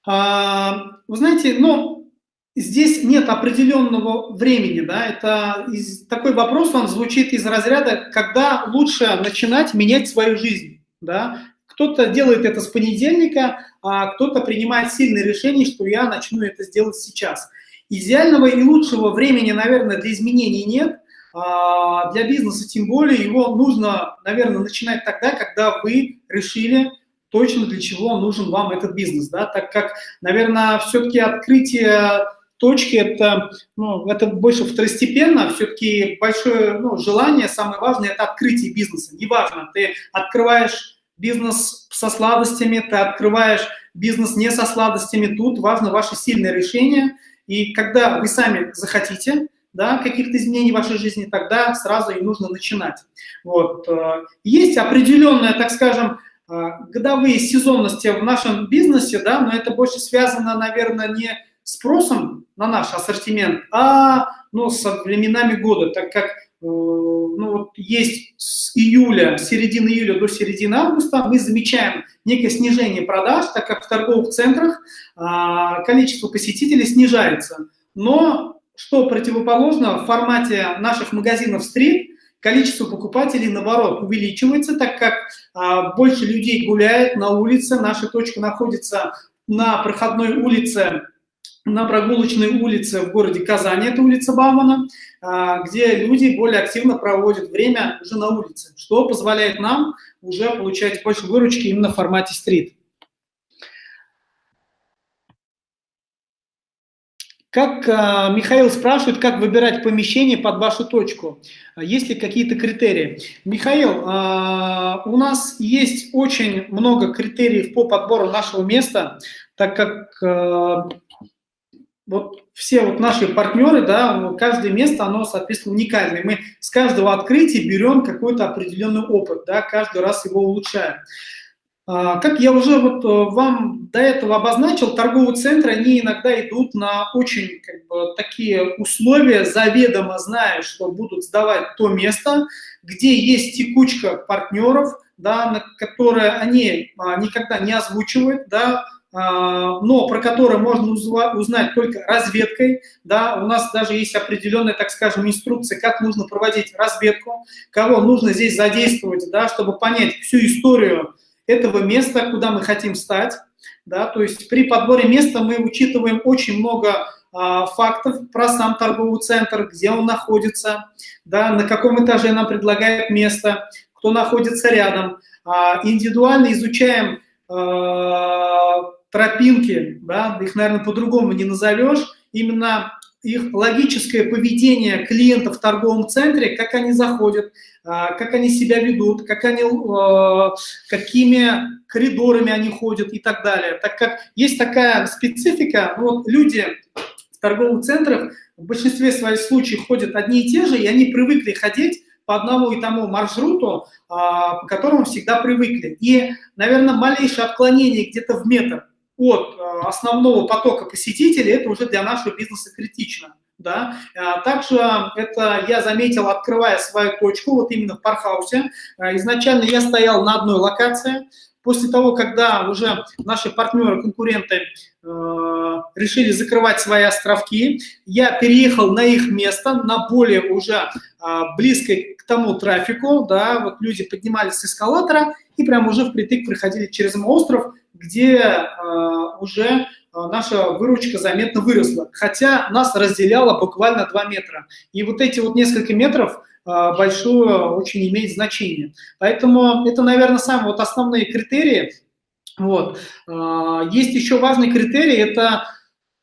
А, вы знаете, ну, здесь нет определенного времени, да, это из, такой вопрос, он звучит из разряда, когда лучше начинать менять свою жизнь, да, кто-то делает это с понедельника, а кто-то принимает сильное решение, что я начну это сделать сейчас. Идеального и лучшего времени, наверное, для изменений нет, а для бизнеса тем более его нужно, наверное, начинать тогда, когда вы решили точно для чего нужен вам этот бизнес, да, так как, наверное, все-таки открытие точки это, ну, это больше второстепенно, все-таки большое ну, желание, самое важное, это открытие бизнеса. Неважно, ты открываешь бизнес со сладостями, ты открываешь бизнес не со сладостями, тут важно ваше сильное решение, и когда вы сами захотите, да, каких-то изменений в вашей жизни, тогда сразу и нужно начинать. Вот. Э, есть определенная, так скажем, э, годовые сезонности в нашем бизнесе, да, но это больше связано, наверное, не спросом на наш ассортимент, а ну, со временами года, так как ну, вот есть с июля, середины июля до середины августа мы замечаем некое снижение продаж, так как в торговых центрах а, количество посетителей снижается. Но что противоположно, в формате наших магазинов стрит количество покупателей, наоборот, увеличивается, так как а, больше людей гуляет на улице, наша точка находится на проходной улице на прогулочной улице в городе Казани, это улица Баумана, а, где люди более активно проводят время уже на улице, что позволяет нам уже получать больше выручки именно в формате стрит. Как а, Михаил спрашивает, как выбирать помещение под вашу точку? Есть ли какие-то критерии? Михаил, а, у нас есть очень много критериев по подбору нашего места, так как вот все вот наши партнеры, да, каждое место, оно, соответственно, уникальное. Мы с каждого открытия берем какой-то определенный опыт, да, каждый раз его улучшаем. А, как я уже вот э, вам до этого обозначил, торговые центры, они иногда идут на очень как бы, такие условия, заведомо зная, что будут сдавать то место, где есть текучка партнеров, да, на которые они а, никогда не озвучивают, да, но про который можно узнать только разведкой. Да, у нас даже есть определенная, так скажем, инструкция, как нужно проводить разведку, кого нужно здесь задействовать, да, чтобы понять всю историю этого места, куда мы хотим стать. Да, то есть при подборе места мы учитываем очень много а, фактов про сам торговый центр, где он находится, да, на каком этаже нам предлагают место, кто находится рядом. А, индивидуально изучаем а, тропинки, да, их, наверное, по-другому не назовешь, именно их логическое поведение клиентов в торговом центре, как они заходят, а, как они себя ведут, как они, а, какими коридорами они ходят и так далее. Так как есть такая специфика, вот люди в торговых центрах в большинстве своих случаев ходят одни и те же, и они привыкли ходить по одному и тому маршруту, а, по которому всегда привыкли. И, наверное, малейшее отклонение где-то в метр от э, основного потока посетителей, это уже для нашего бизнеса критично. Да? А также это я заметил, открывая свою точку, вот именно в Пархаусе. Э, изначально я стоял на одной локации. После того, когда уже наши партнеры, конкуренты э, решили закрывать свои островки, я переехал на их место, на более уже э, близкой к тому трафику. Да? Вот люди поднимались с эскалатора и прямо уже впритык проходили через мой остров, где э, уже э, наша выручка заметно выросла, хотя нас разделяло буквально 2 метра. И вот эти вот несколько метров э, большое очень имеет значение. Поэтому это, наверное, самые вот основные критерии. Вот. Есть еще важный критерий – это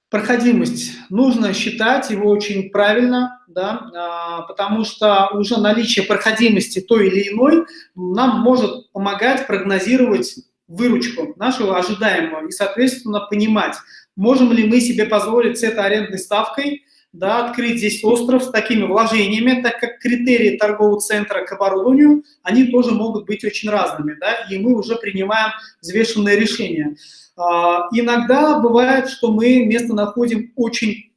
проходимость. Нужно считать его очень правильно, да, потому что уже наличие проходимости той или иной нам может помогать прогнозировать выручку нашего ожидаемого и, соответственно, понимать, можем ли мы себе позволить с этой арендной ставкой да, открыть здесь остров с такими вложениями, так как критерии торгового центра к оборудованию, они тоже могут быть очень разными, да, и мы уже принимаем взвешенное решение. А, иногда бывает, что мы место находим очень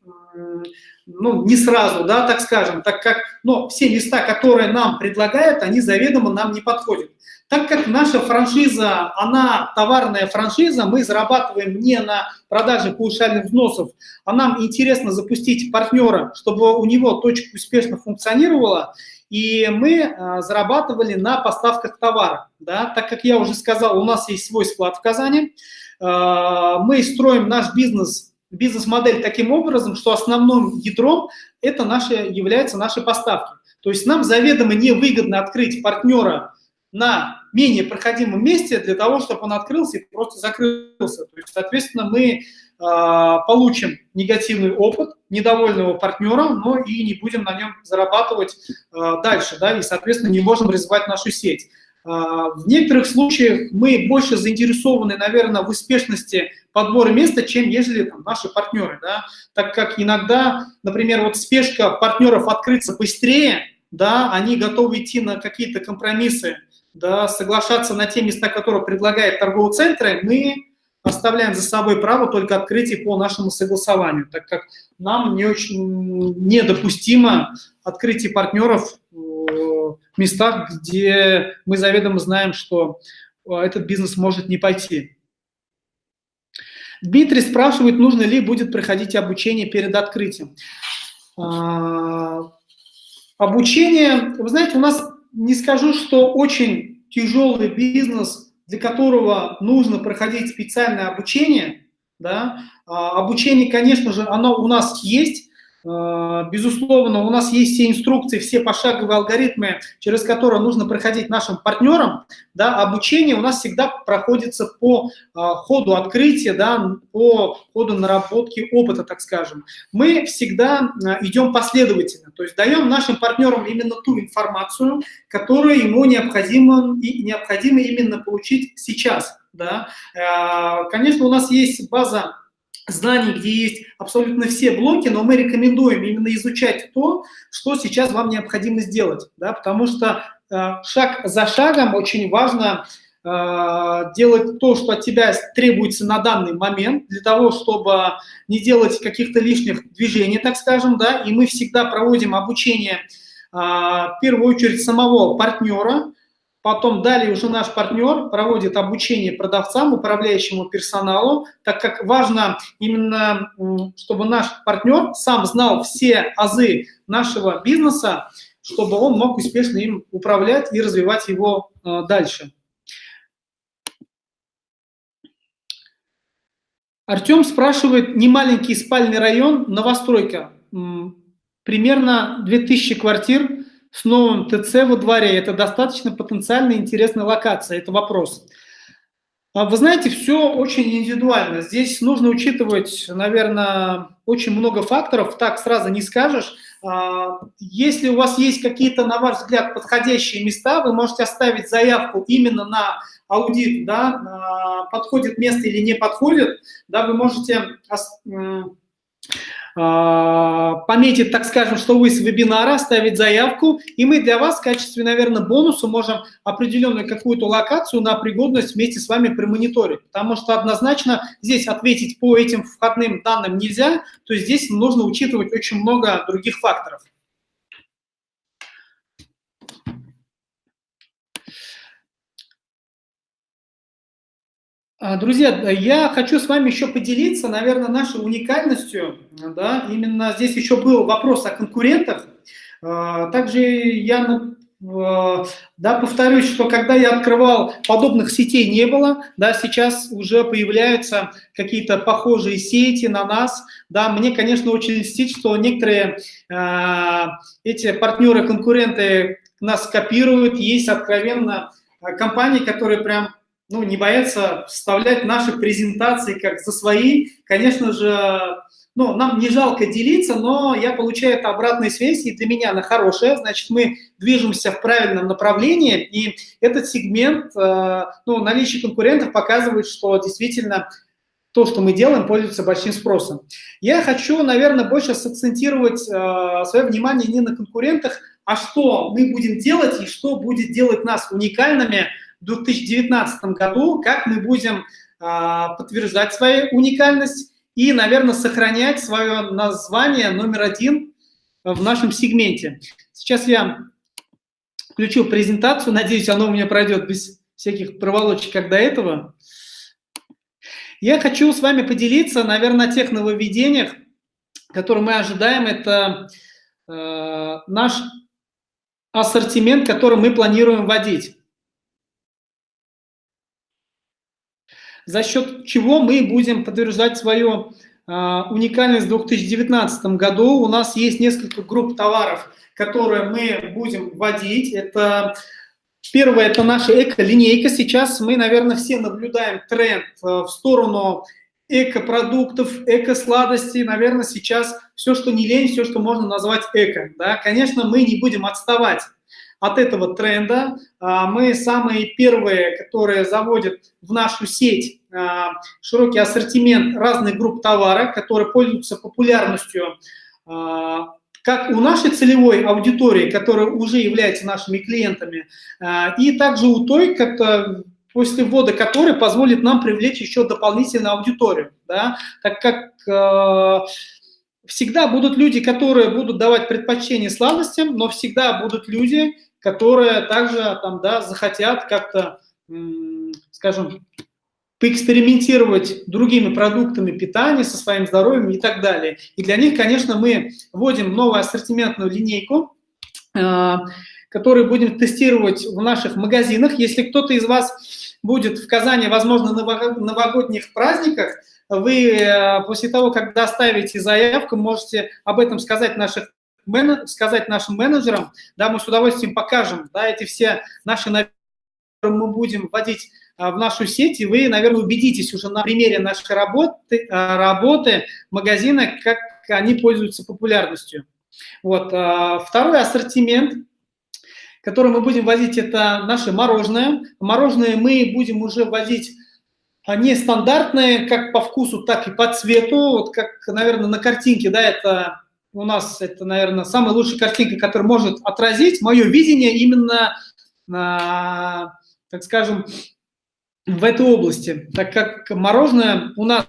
ну, не сразу, да, так скажем, так как, но все места, которые нам предлагают, они заведомо нам не подходят. Так как наша франшиза, она товарная франшиза, мы зарабатываем не на продаже паушальных взносов, а нам интересно запустить партнера, чтобы у него точка успешно функционировала, и мы а, зарабатывали на поставках товара. Да? Так как я уже сказал, у нас есть свой склад в Казани, а, мы строим наш бизнес, бизнес-модель таким образом, что основным ядром это наши, являются наши поставки. То есть нам заведомо невыгодно открыть партнера на менее проходимом месте для того, чтобы он открылся и просто закрылся. То есть, соответственно, мы а, получим негативный опыт недовольного партнера, но и не будем на нем зарабатывать а, дальше, да, и, соответственно, не можем развивать нашу сеть. А, в некоторых случаях мы больше заинтересованы, наверное, в успешности подбора места, чем ежели там, наши партнеры, да, так как иногда, например, вот спешка партнеров открыться быстрее, да, они готовы идти на какие-то компромиссы, да, соглашаться на те места, которые предлагает торговый центр, мы оставляем за собой право только открытия по нашему согласованию, так как нам не очень недопустимо открытие партнеров местах, где мы заведомо знаем, что э, этот бизнес может не пойти. Дмитрий спрашивает, нужно ли будет проходить обучение перед открытием. А, обучение, вы знаете, у нас не скажу, что очень тяжелый бизнес – для которого нужно проходить специальное обучение, да, а, обучение, конечно же, оно у нас есть, безусловно, у нас есть все инструкции, все пошаговые алгоритмы, через которые нужно проходить нашим партнерам. Да, обучение у нас всегда проходится по э, ходу открытия, да, по ходу наработки опыта, так скажем. Мы всегда э, идем последовательно, то есть даем нашим партнерам именно ту информацию, которую ему необходимо, и необходимо именно получить сейчас. Да. Конечно, у нас есть база знаний, где есть абсолютно все блоки, но мы рекомендуем именно изучать то, что сейчас вам необходимо сделать, да, потому что э, шаг за шагом очень важно э, делать то, что от тебя требуется на данный момент, для того, чтобы не делать каких-то лишних движений, так скажем, да, и мы всегда проводим обучение э, в первую очередь самого партнера, Потом далее уже наш партнер проводит обучение продавцам, управляющему персоналу, так как важно именно, чтобы наш партнер сам знал все азы нашего бизнеса, чтобы он мог успешно им управлять и развивать его э, дальше. Артем спрашивает, не маленький спальный район, новостройка, примерно 2000 квартир, с новым ТЦ во дворе. Это достаточно потенциально интересная локация, это вопрос. А вы знаете, все очень индивидуально. Здесь нужно учитывать, наверное, очень много факторов. Так сразу не скажешь. А, если у вас есть какие-то, на ваш взгляд, подходящие места, вы можете оставить заявку именно на аудит, да, подходит место или не подходит, да, вы можете а, пометить, так скажем, что вы с вебинара, оставить заявку, и мы для вас в качестве, наверное, бонуса можем определенную какую-то локацию на пригодность вместе с вами промониторить, потому что однозначно здесь ответить по этим входным данным нельзя, то есть здесь нужно учитывать очень много других факторов. А, друзья, я хочу с вами еще поделиться, наверное, нашей уникальностью. Да? Именно здесь еще был вопрос о конкурентах. А, также я да, повторюсь, что когда я открывал, подобных сетей не было, да, сейчас уже появляются какие-то похожие сети на нас, да, мне, конечно, очень льстит, что некоторые эти партнеры-конкуренты нас копируют, есть откровенно компании, которые прям ну, не боятся вставлять наши презентации как за свои. Конечно же, ну, нам не жалко делиться, но я получаю это обратной связь, и для меня она хорошая, значит, мы движемся в правильном направлении, и этот сегмент, э, ну, наличие конкурентов показывает, что действительно то, что мы делаем, пользуется большим спросом. Я хочу, наверное, больше сакцентировать э, свое внимание не на конкурентах, а что мы будем делать и что будет делать нас уникальными – в 2019 году, как мы будем а, подтверждать свою уникальность и, наверное, сохранять свое название номер один в нашем сегменте. Сейчас я включу презентацию, надеюсь, оно у меня пройдет без всяких проволочек, как до этого. Я хочу с вами поделиться, наверное, о тех нововведениях, которые мы ожидаем. Это э, наш ассортимент, который мы планируем вводить. За счет чего мы будем подтверждать свою э, уникальность в 2019 году. У нас есть несколько групп товаров, которые мы будем вводить. Это Первое – это наша эко-линейка. Сейчас мы, наверное, все наблюдаем тренд э, в сторону эко-продуктов, эко-сладостей. Наверное, сейчас все, что не лень, все, что можно назвать эко. Да? Конечно, мы не будем отставать от этого тренда. А, мы самые первые, которые заводят в нашу сеть а, широкий ассортимент разных групп товара, которые пользуются популярностью а, как у нашей целевой аудитории, которая уже является нашими клиентами, и также у той, как после ввода которой позволит нам привлечь еще дополнительную аудиторию, да, так как всегда будут люди, которые будут давать предпочтение сладостям, но всегда будут люди, которые также там, да, захотят как-то, скажем, поэкспериментировать другими продуктами питания, со своим здоровьем и так далее. И для них, конечно, мы вводим новую ассортиментную линейку, э, которую будем тестировать в наших магазинах. Если кто-то из вас будет в Казани, возможно, на новогодних праздниках, вы э, после того, как доставите заявку, можете об этом сказать наших сказать нашим менеджерам, да, мы с удовольствием покажем, да, эти все наши мы будем вводить а, в нашу сеть, и вы, наверное, убедитесь уже на примере нашей работы, а, работы магазина, как они пользуются популярностью. Вот. А, второй ассортимент, который мы будем возить, это наше мороженое. Мороженое мы будем уже возить не стандартные, как по вкусу, так и по цвету. Вот как, наверное, на картинке, да, это у нас, это, наверное, самая лучшая картинка, которая может отразить мое видение именно, так скажем, в этой области, так как мороженое у нас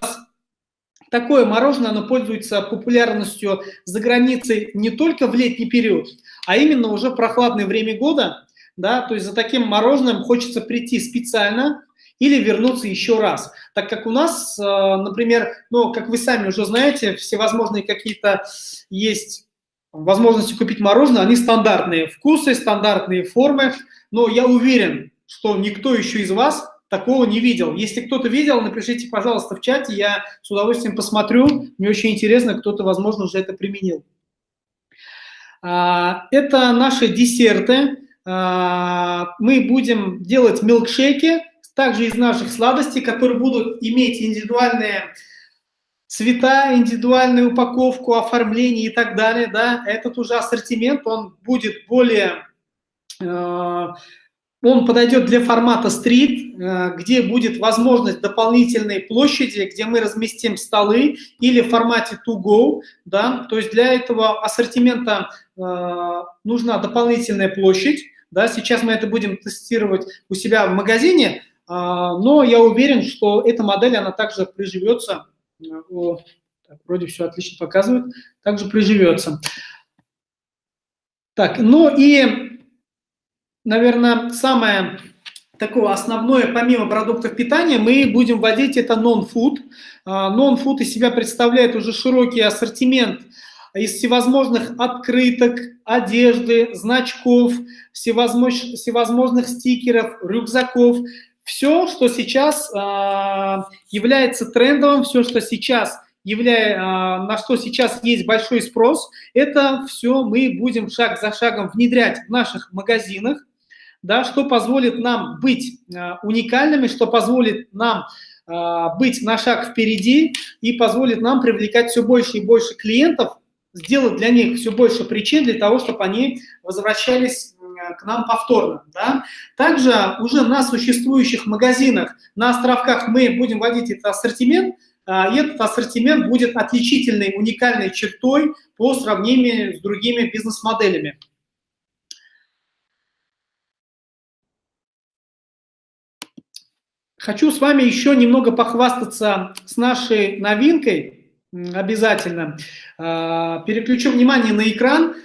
такое мороженое, оно пользуется популярностью за границей не только в летний период, а именно уже в прохладное время года, да, то есть за таким мороженым хочется прийти специально или вернуться еще раз, так как у нас, э, например, ну, как вы сами уже знаете, всевозможные какие-то есть возможности купить мороженое, они стандартные вкусы, стандартные формы, но я уверен, что никто еще из вас такого не видел. Если кто-то видел, напишите, пожалуйста, в чате, я с удовольствием посмотрю. Мне очень интересно, кто-то, возможно, уже это применил. А, это наши десерты. А, мы будем делать милкшейки, также из наших сладостей, которые будут иметь индивидуальные цвета, индивидуальную упаковку, оформление и так далее. Да? Этот уже ассортимент, он будет более а, он подойдет для формата стрит, э, где будет возможность дополнительной площади, где мы разместим столы или в формате to go. Да? То есть для этого ассортимента э, нужна дополнительная площадь. Да? Сейчас мы это будем тестировать у себя в магазине, э, но я уверен, что эта модель, она также приживется. Так, вроде все отлично показывает. Также приживется. Так, ну и наверное, самое такое основное, помимо продуктов питания, мы будем вводить это non-food. А, non-food из себя представляет уже широкий ассортимент из всевозможных открыток, одежды, значков, всевозможных, всевозможных стикеров, рюкзаков. Все, что сейчас э, является трендовым, все, что сейчас являя, э, на что сейчас есть большой спрос, это все мы будем шаг за шагом внедрять в наших магазинах да, что позволит нам быть э, уникальными, что позволит нам э, быть на шаг впереди и позволит нам привлекать все больше и больше клиентов, сделать для них все больше причин для того, чтобы они возвращались к нам повторно. Да? Также уже на существующих магазинах, на островках мы будем вводить этот ассортимент, и этот ассортимент будет отличительной, уникальной чертой по сравнению с другими бизнес-моделями. Хочу с вами еще немного похвастаться с нашей новинкой, обязательно. А, переключу внимание на экран.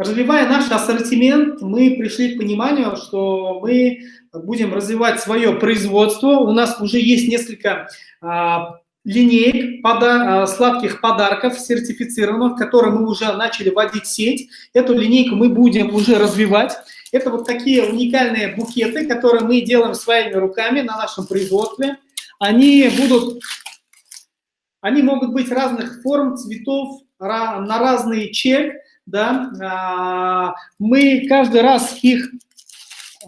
А, развивая наш ассортимент, мы пришли к пониманию, что мы будем развивать свое производство. У нас уже есть несколько а, линеек пода сладких подарков сертифицированных, которые мы уже начали вводить в сеть. Эту линейку мы будем уже развивать. Это вот такие уникальные букеты, которые мы делаем своими руками на нашем производстве. Они будут, они могут быть разных форм, цветов, на разный чек, да. А, мы каждый раз их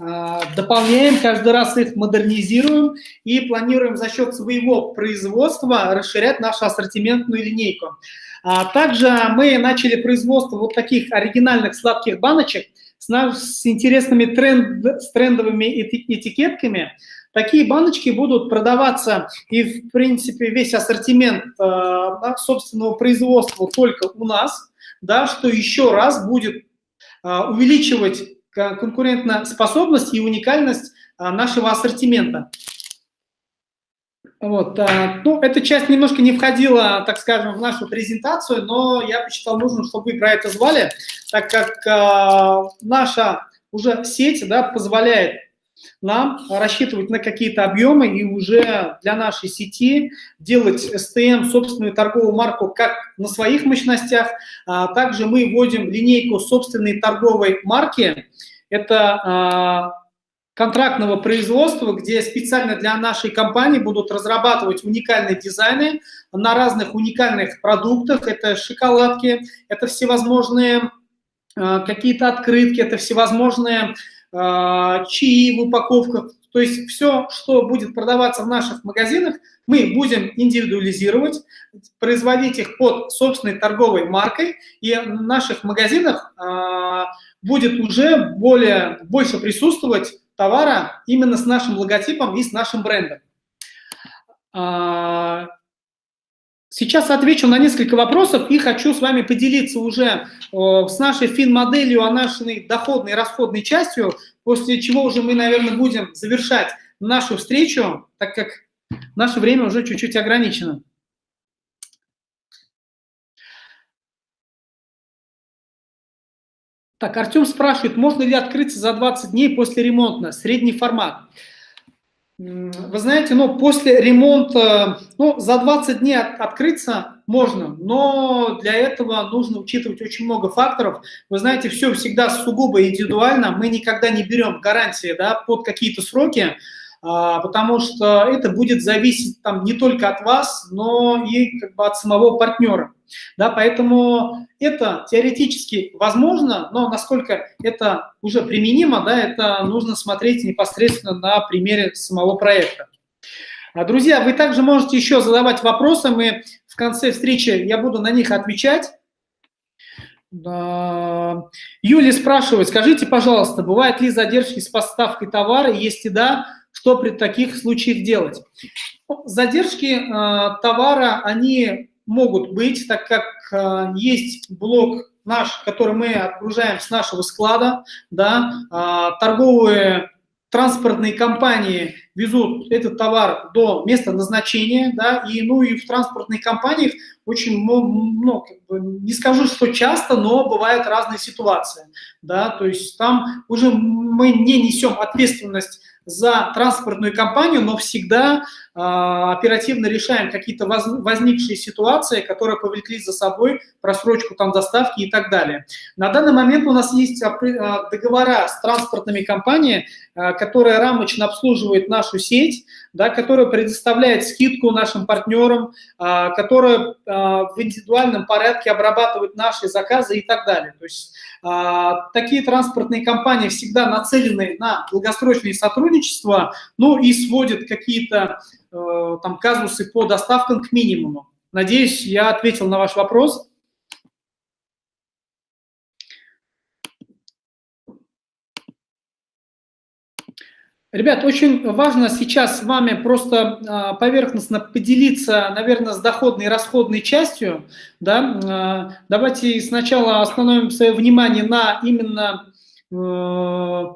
а, дополняем, каждый раз их модернизируем и планируем за счет своего производства расширять нашу ассортиментную линейку. А также мы начали производство вот таких оригинальных сладких баночек с, с интересными тренд, с трендовыми этикетками. Такие баночки будут продаваться и, в принципе, весь ассортимент собственного производства только у нас, да, что еще раз будет э, увеличивать конкурентоспособность и уникальность а, нашего ассортимента. Вот, а, ну, эта часть немножко не входила, так скажем, в нашу презентацию, но я посчитал нужным, чтобы вы про это звали, так как а, наша уже сеть да, позволяет нам рассчитывать на какие-то объемы и уже для нашей сети делать STM, собственную торговую марку, как на своих мощностях. А также мы вводим линейку собственной торговой марки. Это а, контрактного производства, где специально для нашей компании будут разрабатывать уникальные дизайны на разных уникальных продуктах. Это шоколадки, это всевозможные а, какие-то открытки, это всевозможные чаи в упаковках. То есть все, что будет продаваться в наших магазинах, мы будем индивидуализировать, производить их под собственной торговой маркой, и в наших магазинах э, будет уже более, больше присутствовать товара именно с нашим логотипом и с нашим брендом. Сейчас отвечу на несколько вопросов и хочу с вами поделиться уже э, с нашей фин-моделью, о нашей доходной и расходной частью, после чего уже мы, наверное, будем завершать нашу встречу, так как наше время уже чуть-чуть ограничено. Так, Артем спрашивает, можно ли открыться за 20 дней после ремонта, средний формат. Вы знаете, ну, после ремонта, ну, за 20 дней от, открыться можно, но для этого нужно учитывать очень много факторов. Вы знаете, все всегда сугубо индивидуально, мы никогда не берем гарантии да, под какие-то сроки, а, потому что это будет зависеть там не только от вас, но и как бы от самого партнера. Да, поэтому это теоретически возможно, но насколько это уже применимо, да, это нужно смотреть непосредственно на примере самого проекта. А, друзья, вы также можете еще задавать вопросы, мы в конце встречи, я буду на них отвечать. Юлия спрашивает, скажите, пожалуйста, бывают ли задержки с поставкой товара, если да, что при таких случаях делать? Задержки э, товара, они могут быть, так как э, есть блок наш, который мы отгружаем с нашего склада, да, э, торговые транспортные компании везут этот товар до места назначения, да, и, ну, и в транспортных компаниях очень, ну, не скажу, что часто, но бывают разные ситуации, да, то есть там уже мы не несем ответственность за транспортную компанию, но всегда оперативно решаем какие-то воз, возникшие ситуации, которые повлекли за собой просрочку там доставки и так далее. На данный момент у нас есть договора с транспортными компаниями, э, которые рамочно обслуживают нашу сеть, да, которая предоставляет скидку нашим партнерам, которая в индивидуальном порядке обрабатывает наши заказы и так далее. То есть а, такие транспортные компании всегда нацелены на долгосрочное сотрудничество, ну и сводят какие-то там казусы по доставкам к минимуму. Надеюсь, я ответил на ваш вопрос. Ребят, очень важно сейчас с вами просто а, поверхностно поделиться, наверное, с доходной и расходной частью. Да? А, давайте сначала остановим свое внимание на именно э, в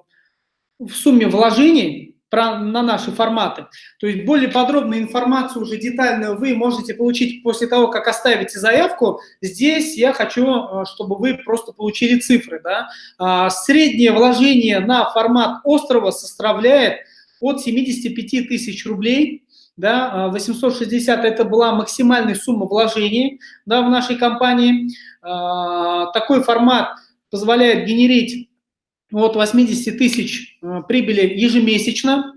сумме вложений. Про, на наши форматы. То есть более подробную информацию, уже детальную, вы можете получить после того, как оставите заявку. Здесь я хочу, э, чтобы вы просто получили цифры. Да? А, среднее вложение на формат острова составляет от 75 тысяч рублей да, 860 – это была максимальная сумма вложений да, в нашей компании. А, такой формат позволяет генерить от 80 тысяч э, прибыли ежемесячно.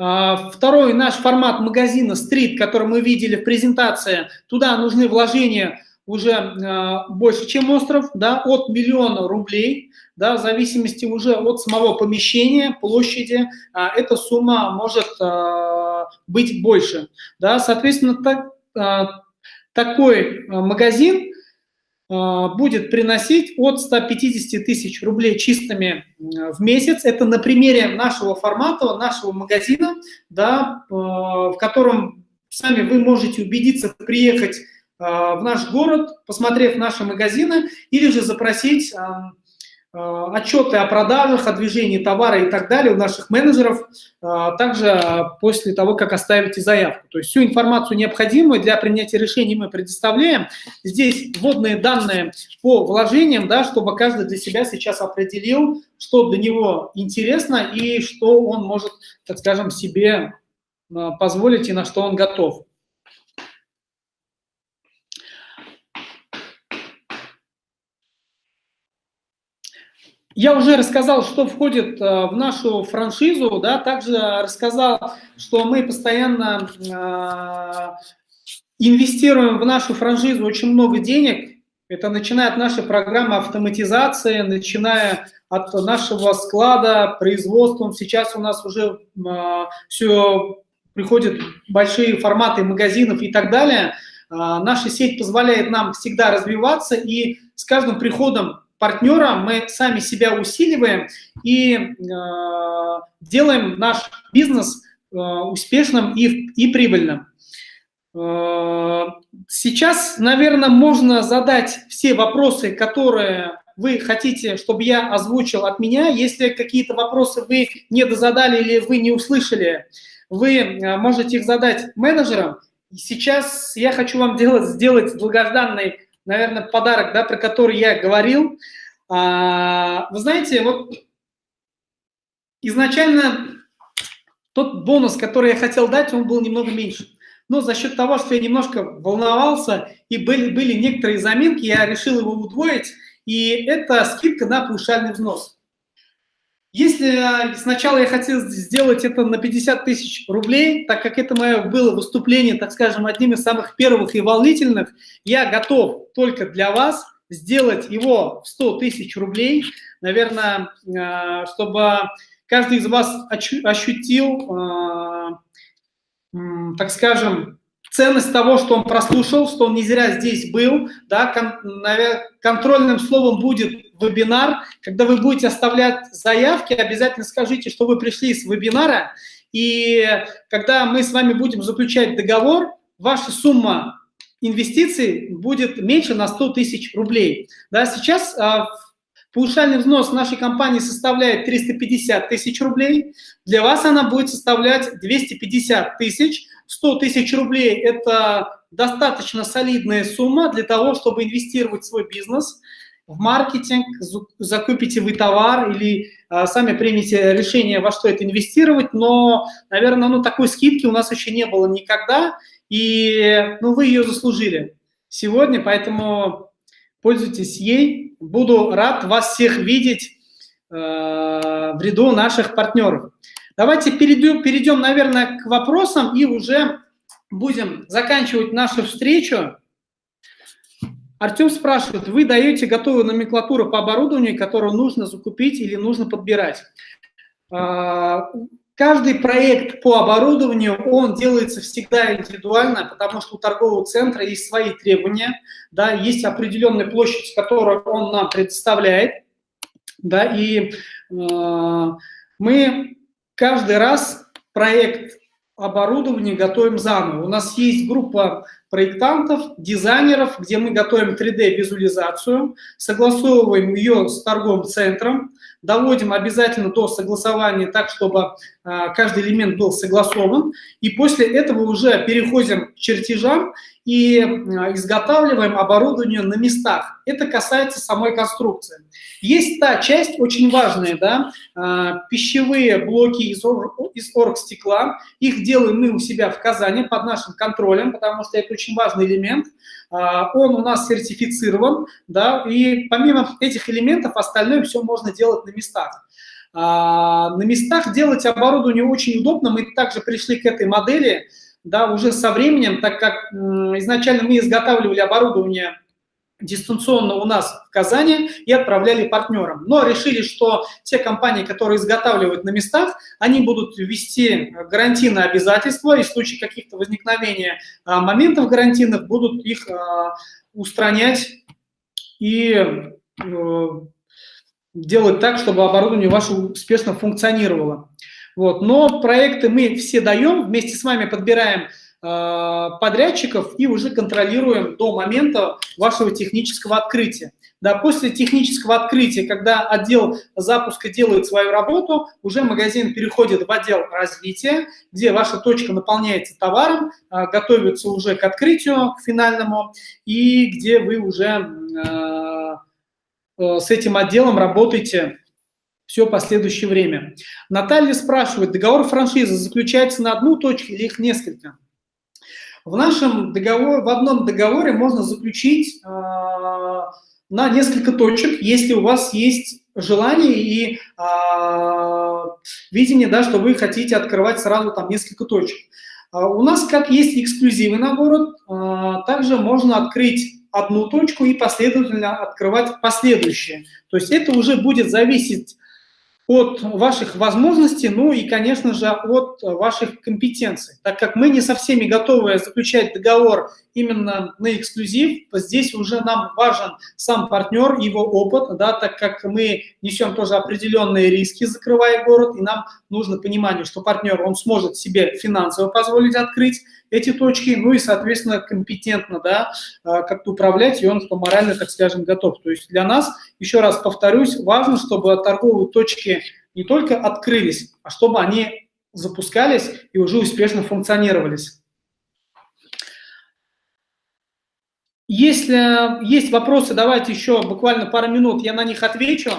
А, второй наш формат магазина стрит, который мы видели в презентации, туда нужны вложения уже э, больше, чем остров, да, от миллиона рублей, да, в зависимости уже от самого помещения, площади, а, эта сумма может э, быть больше. Да. Соответственно, так, такой магазин будет приносить от 150 тысяч рублей чистыми в месяц. Это на примере нашего формата, нашего магазина, да, а, в котором сами вы можете убедиться, приехать а, в наш город, посмотрев наши магазины, или же запросить отчеты о продажах, о движении товара и так далее у наших менеджеров, э, также после того, как оставите заявку. То есть всю информацию необходимую для принятия решений мы предоставляем. Здесь вводные данные по вложениям, да, чтобы каждый для себя сейчас определил, что для него интересно и что он может, так скажем, себе э, позволить и на что он готов. Я уже рассказал, что входит э, в нашу франшизу, да, также рассказал, что мы постоянно э, инвестируем в нашу франшизу очень много денег. Это начиная от нашей программы автоматизации, начиная от нашего склада, производством. Сейчас у нас уже э, все приходят большие форматы магазинов и так далее. Наша сеть позволяет нам всегда развиваться, и с каждым приходом партнера мы сами себя усиливаем и э, делаем наш бизнес э, успешным и, и прибыльным. Э, сейчас, наверное, можно задать все вопросы, которые вы хотите, чтобы я озвучил от меня. Если какие-то вопросы вы не дозадали или вы не услышали, вы э, можете их задать менеджерам. Сейчас я хочу вам делать, сделать долгожданный наверное, подарок, да, про который я говорил. А, вы знаете, вот изначально тот бонус, который я хотел дать, он был немного меньше. Но за счет того, что я немножко волновался и были, были некоторые заминки, я решил его удвоить, и это скидка на паушальный взнос. Если сначала я хотел сделать это на 50 тысяч рублей, так как это мое было выступление, так скажем, одним из самых первых и волнительных, я готов только для вас сделать его в 100 тысяч рублей, наверное, э, чтобы каждый из вас ощутил, э, так скажем, ценность того, что он прослушал, что он не зря здесь был, да, кон, контрольным словом будет вебинар. Когда вы будете оставлять заявки, обязательно скажите, что вы пришли с вебинара, и когда мы с вами будем заключать договор, ваша сумма инвестиций будет меньше на 100 тысяч рублей. Да, сейчас а, Паушальный взнос нашей компании составляет 350 тысяч рублей. Для вас она будет составлять 250 тысяч. 100 тысяч рублей – это достаточно солидная сумма для того, чтобы инвестировать в свой бизнес, в маркетинг, закупите вы товар или а, сами примете решение, во что это инвестировать, но, наверное, ну, такой скидки у нас еще не было никогда, и ну, вы ее заслужили сегодня, поэтому пользуйтесь ей. Буду рад вас всех видеть э, в ряду наших партнеров. Давайте перейдем, перейдем, наверное, к вопросам и уже будем заканчивать нашу встречу. Артем спрашивает, вы даете готовую номенклатуру по оборудованию, которую нужно закупить или нужно подбирать? А, каждый проект по оборудованию, он делается всегда индивидуально, потому что у торгового центра есть свои требования, да, есть определенная площадь, которую он нам предоставляет, да, и э, мы каждый раз проект оборудования готовим заново. У нас есть группа проектантов, дизайнеров, где мы готовим 3D-визуализацию, согласовываем ее с торговым центром, доводим обязательно до согласования так, чтобы а, каждый элемент был согласован, и после этого уже переходим к чертежам и а, изготавливаем оборудование на местах. Это касается самой конструкции. Есть та часть, очень важная, да, а, пищевые блоки из, из оргстекла. Их делаем мы у себя в Казани под нашим контролем, потому что это очень важный элемент. А, он у нас сертифицирован, да, и помимо этих элементов остальное все можно делать на местах. На местах делать оборудование очень удобно. Мы также пришли к этой модели, да, уже со временем, так как изначально мы изготавливали оборудование дистанционно у нас в Казани и отправляли партнерам. Но решили, что те компании, которые изготавливают на местах, они будут ввести гарантийные обязательства, и в случае каких-то возникновения а, моментов гарантийных будут их а, устранять и э, делать так, чтобы оборудование ваше успешно функционировало. Вот. Но проекты мы все даем, вместе с вами подбираем э, подрядчиков и уже контролируем до момента вашего технического открытия. Да, после технического открытия, когда отдел запуска делает свою работу, уже магазин переходит в отдел развития, где ваша точка наполняется товаром, э, готовится уже к открытию, к финальному, и где вы уже э, э с этим отделом работаете все последующее время. Наталья спрашивает, договор франшизы заключается на одну точку или их несколько? В нашем договоре, в одном договоре можно заключить э, на несколько точек, если у вас есть желание и э, видение, да, что вы хотите открывать сразу там несколько точек. Э, у нас как есть эксклюзивы на город, э, также можно открыть одну точку и последовательно открывать последующие. То есть это уже будет зависеть от ваших возможностей, ну и, конечно же, от ваших компетенций. Так как мы не со всеми готовы заключать договор именно на эксклюзив, здесь уже нам важен сам партнер, его опыт, да, так как мы несем тоже определенные риски, закрывая город, и нам нужно понимание, что партнер, он сможет себе финансово позволить открыть эти точки, ну и, соответственно, компетентно, да, а, как-то управлять, и он, что морально, так скажем, готов. То есть для нас, еще раз повторюсь, важно, чтобы торговые точки не только открылись, а чтобы они запускались и уже успешно функционировались. Если есть вопросы, давайте еще буквально пару минут, я на них отвечу.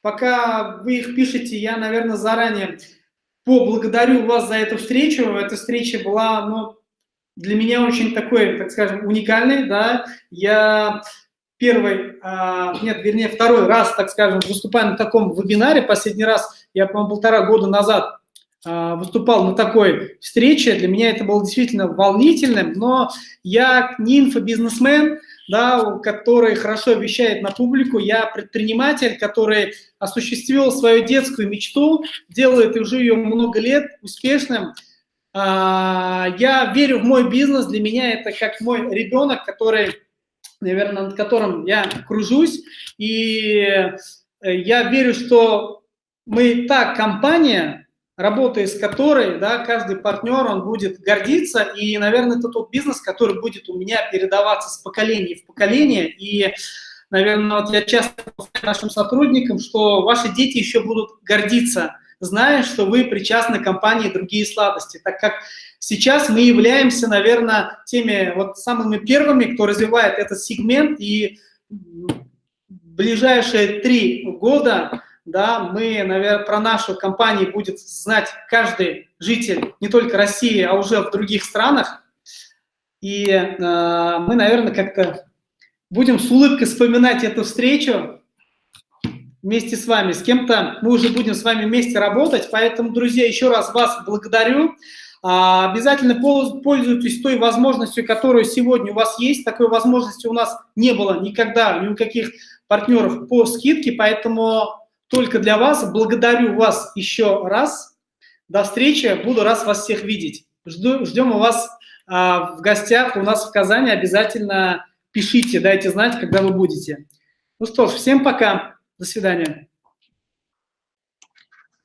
Пока вы их пишете, я, наверное, заранее поблагодарю вас за эту встречу. Эта встреча была ну, для меня очень такой, так скажем, уникальный, да, я первый, а, нет, вернее, второй раз, так скажем, выступаю на таком вебинаре, последний раз, я, по-моему, полтора года назад выступал на такой встрече, для меня это было действительно волнительным, но я не инфобизнесмен, да, который хорошо вещает на публику, я предприниматель, который осуществил свою детскую мечту, делает уже ее много лет успешным, а, я верю в мой бизнес, для меня это как мой ребенок, который, наверное, над которым я кружусь, и э, я верю, что мы та компания, работая с которой, да, каждый партнер, он будет гордиться, и, наверное, это тот бизнес, который будет у меня передаваться с поколения в поколение, и, наверное, вот я часто повторяю нашим сотрудникам, что ваши дети еще будут гордиться зная, что вы причастны к компании «Другие сладости», так как сейчас мы являемся, наверное, теми вот самыми первыми, кто развивает этот сегмент, и ближайшие три года да, мы, наверное, про нашу компанию будет знать каждый житель не только России, а уже в других странах. И э, мы, наверное, как-то будем с улыбкой вспоминать эту встречу, вместе с вами. С кем-то мы уже будем с вами вместе работать. Поэтому, друзья, еще раз вас благодарю. А, обязательно пользуйтесь той возможностью, которая сегодня у вас есть. Такой возможности у нас не было никогда, ни у каких партнеров по скидке, поэтому только для вас. Благодарю вас еще раз. До встречи. Буду рад вас всех видеть. Жду, ждем у вас а, в гостях у нас в Казани. Обязательно пишите, дайте знать, когда вы будете. Ну что ж, всем пока. До свидания.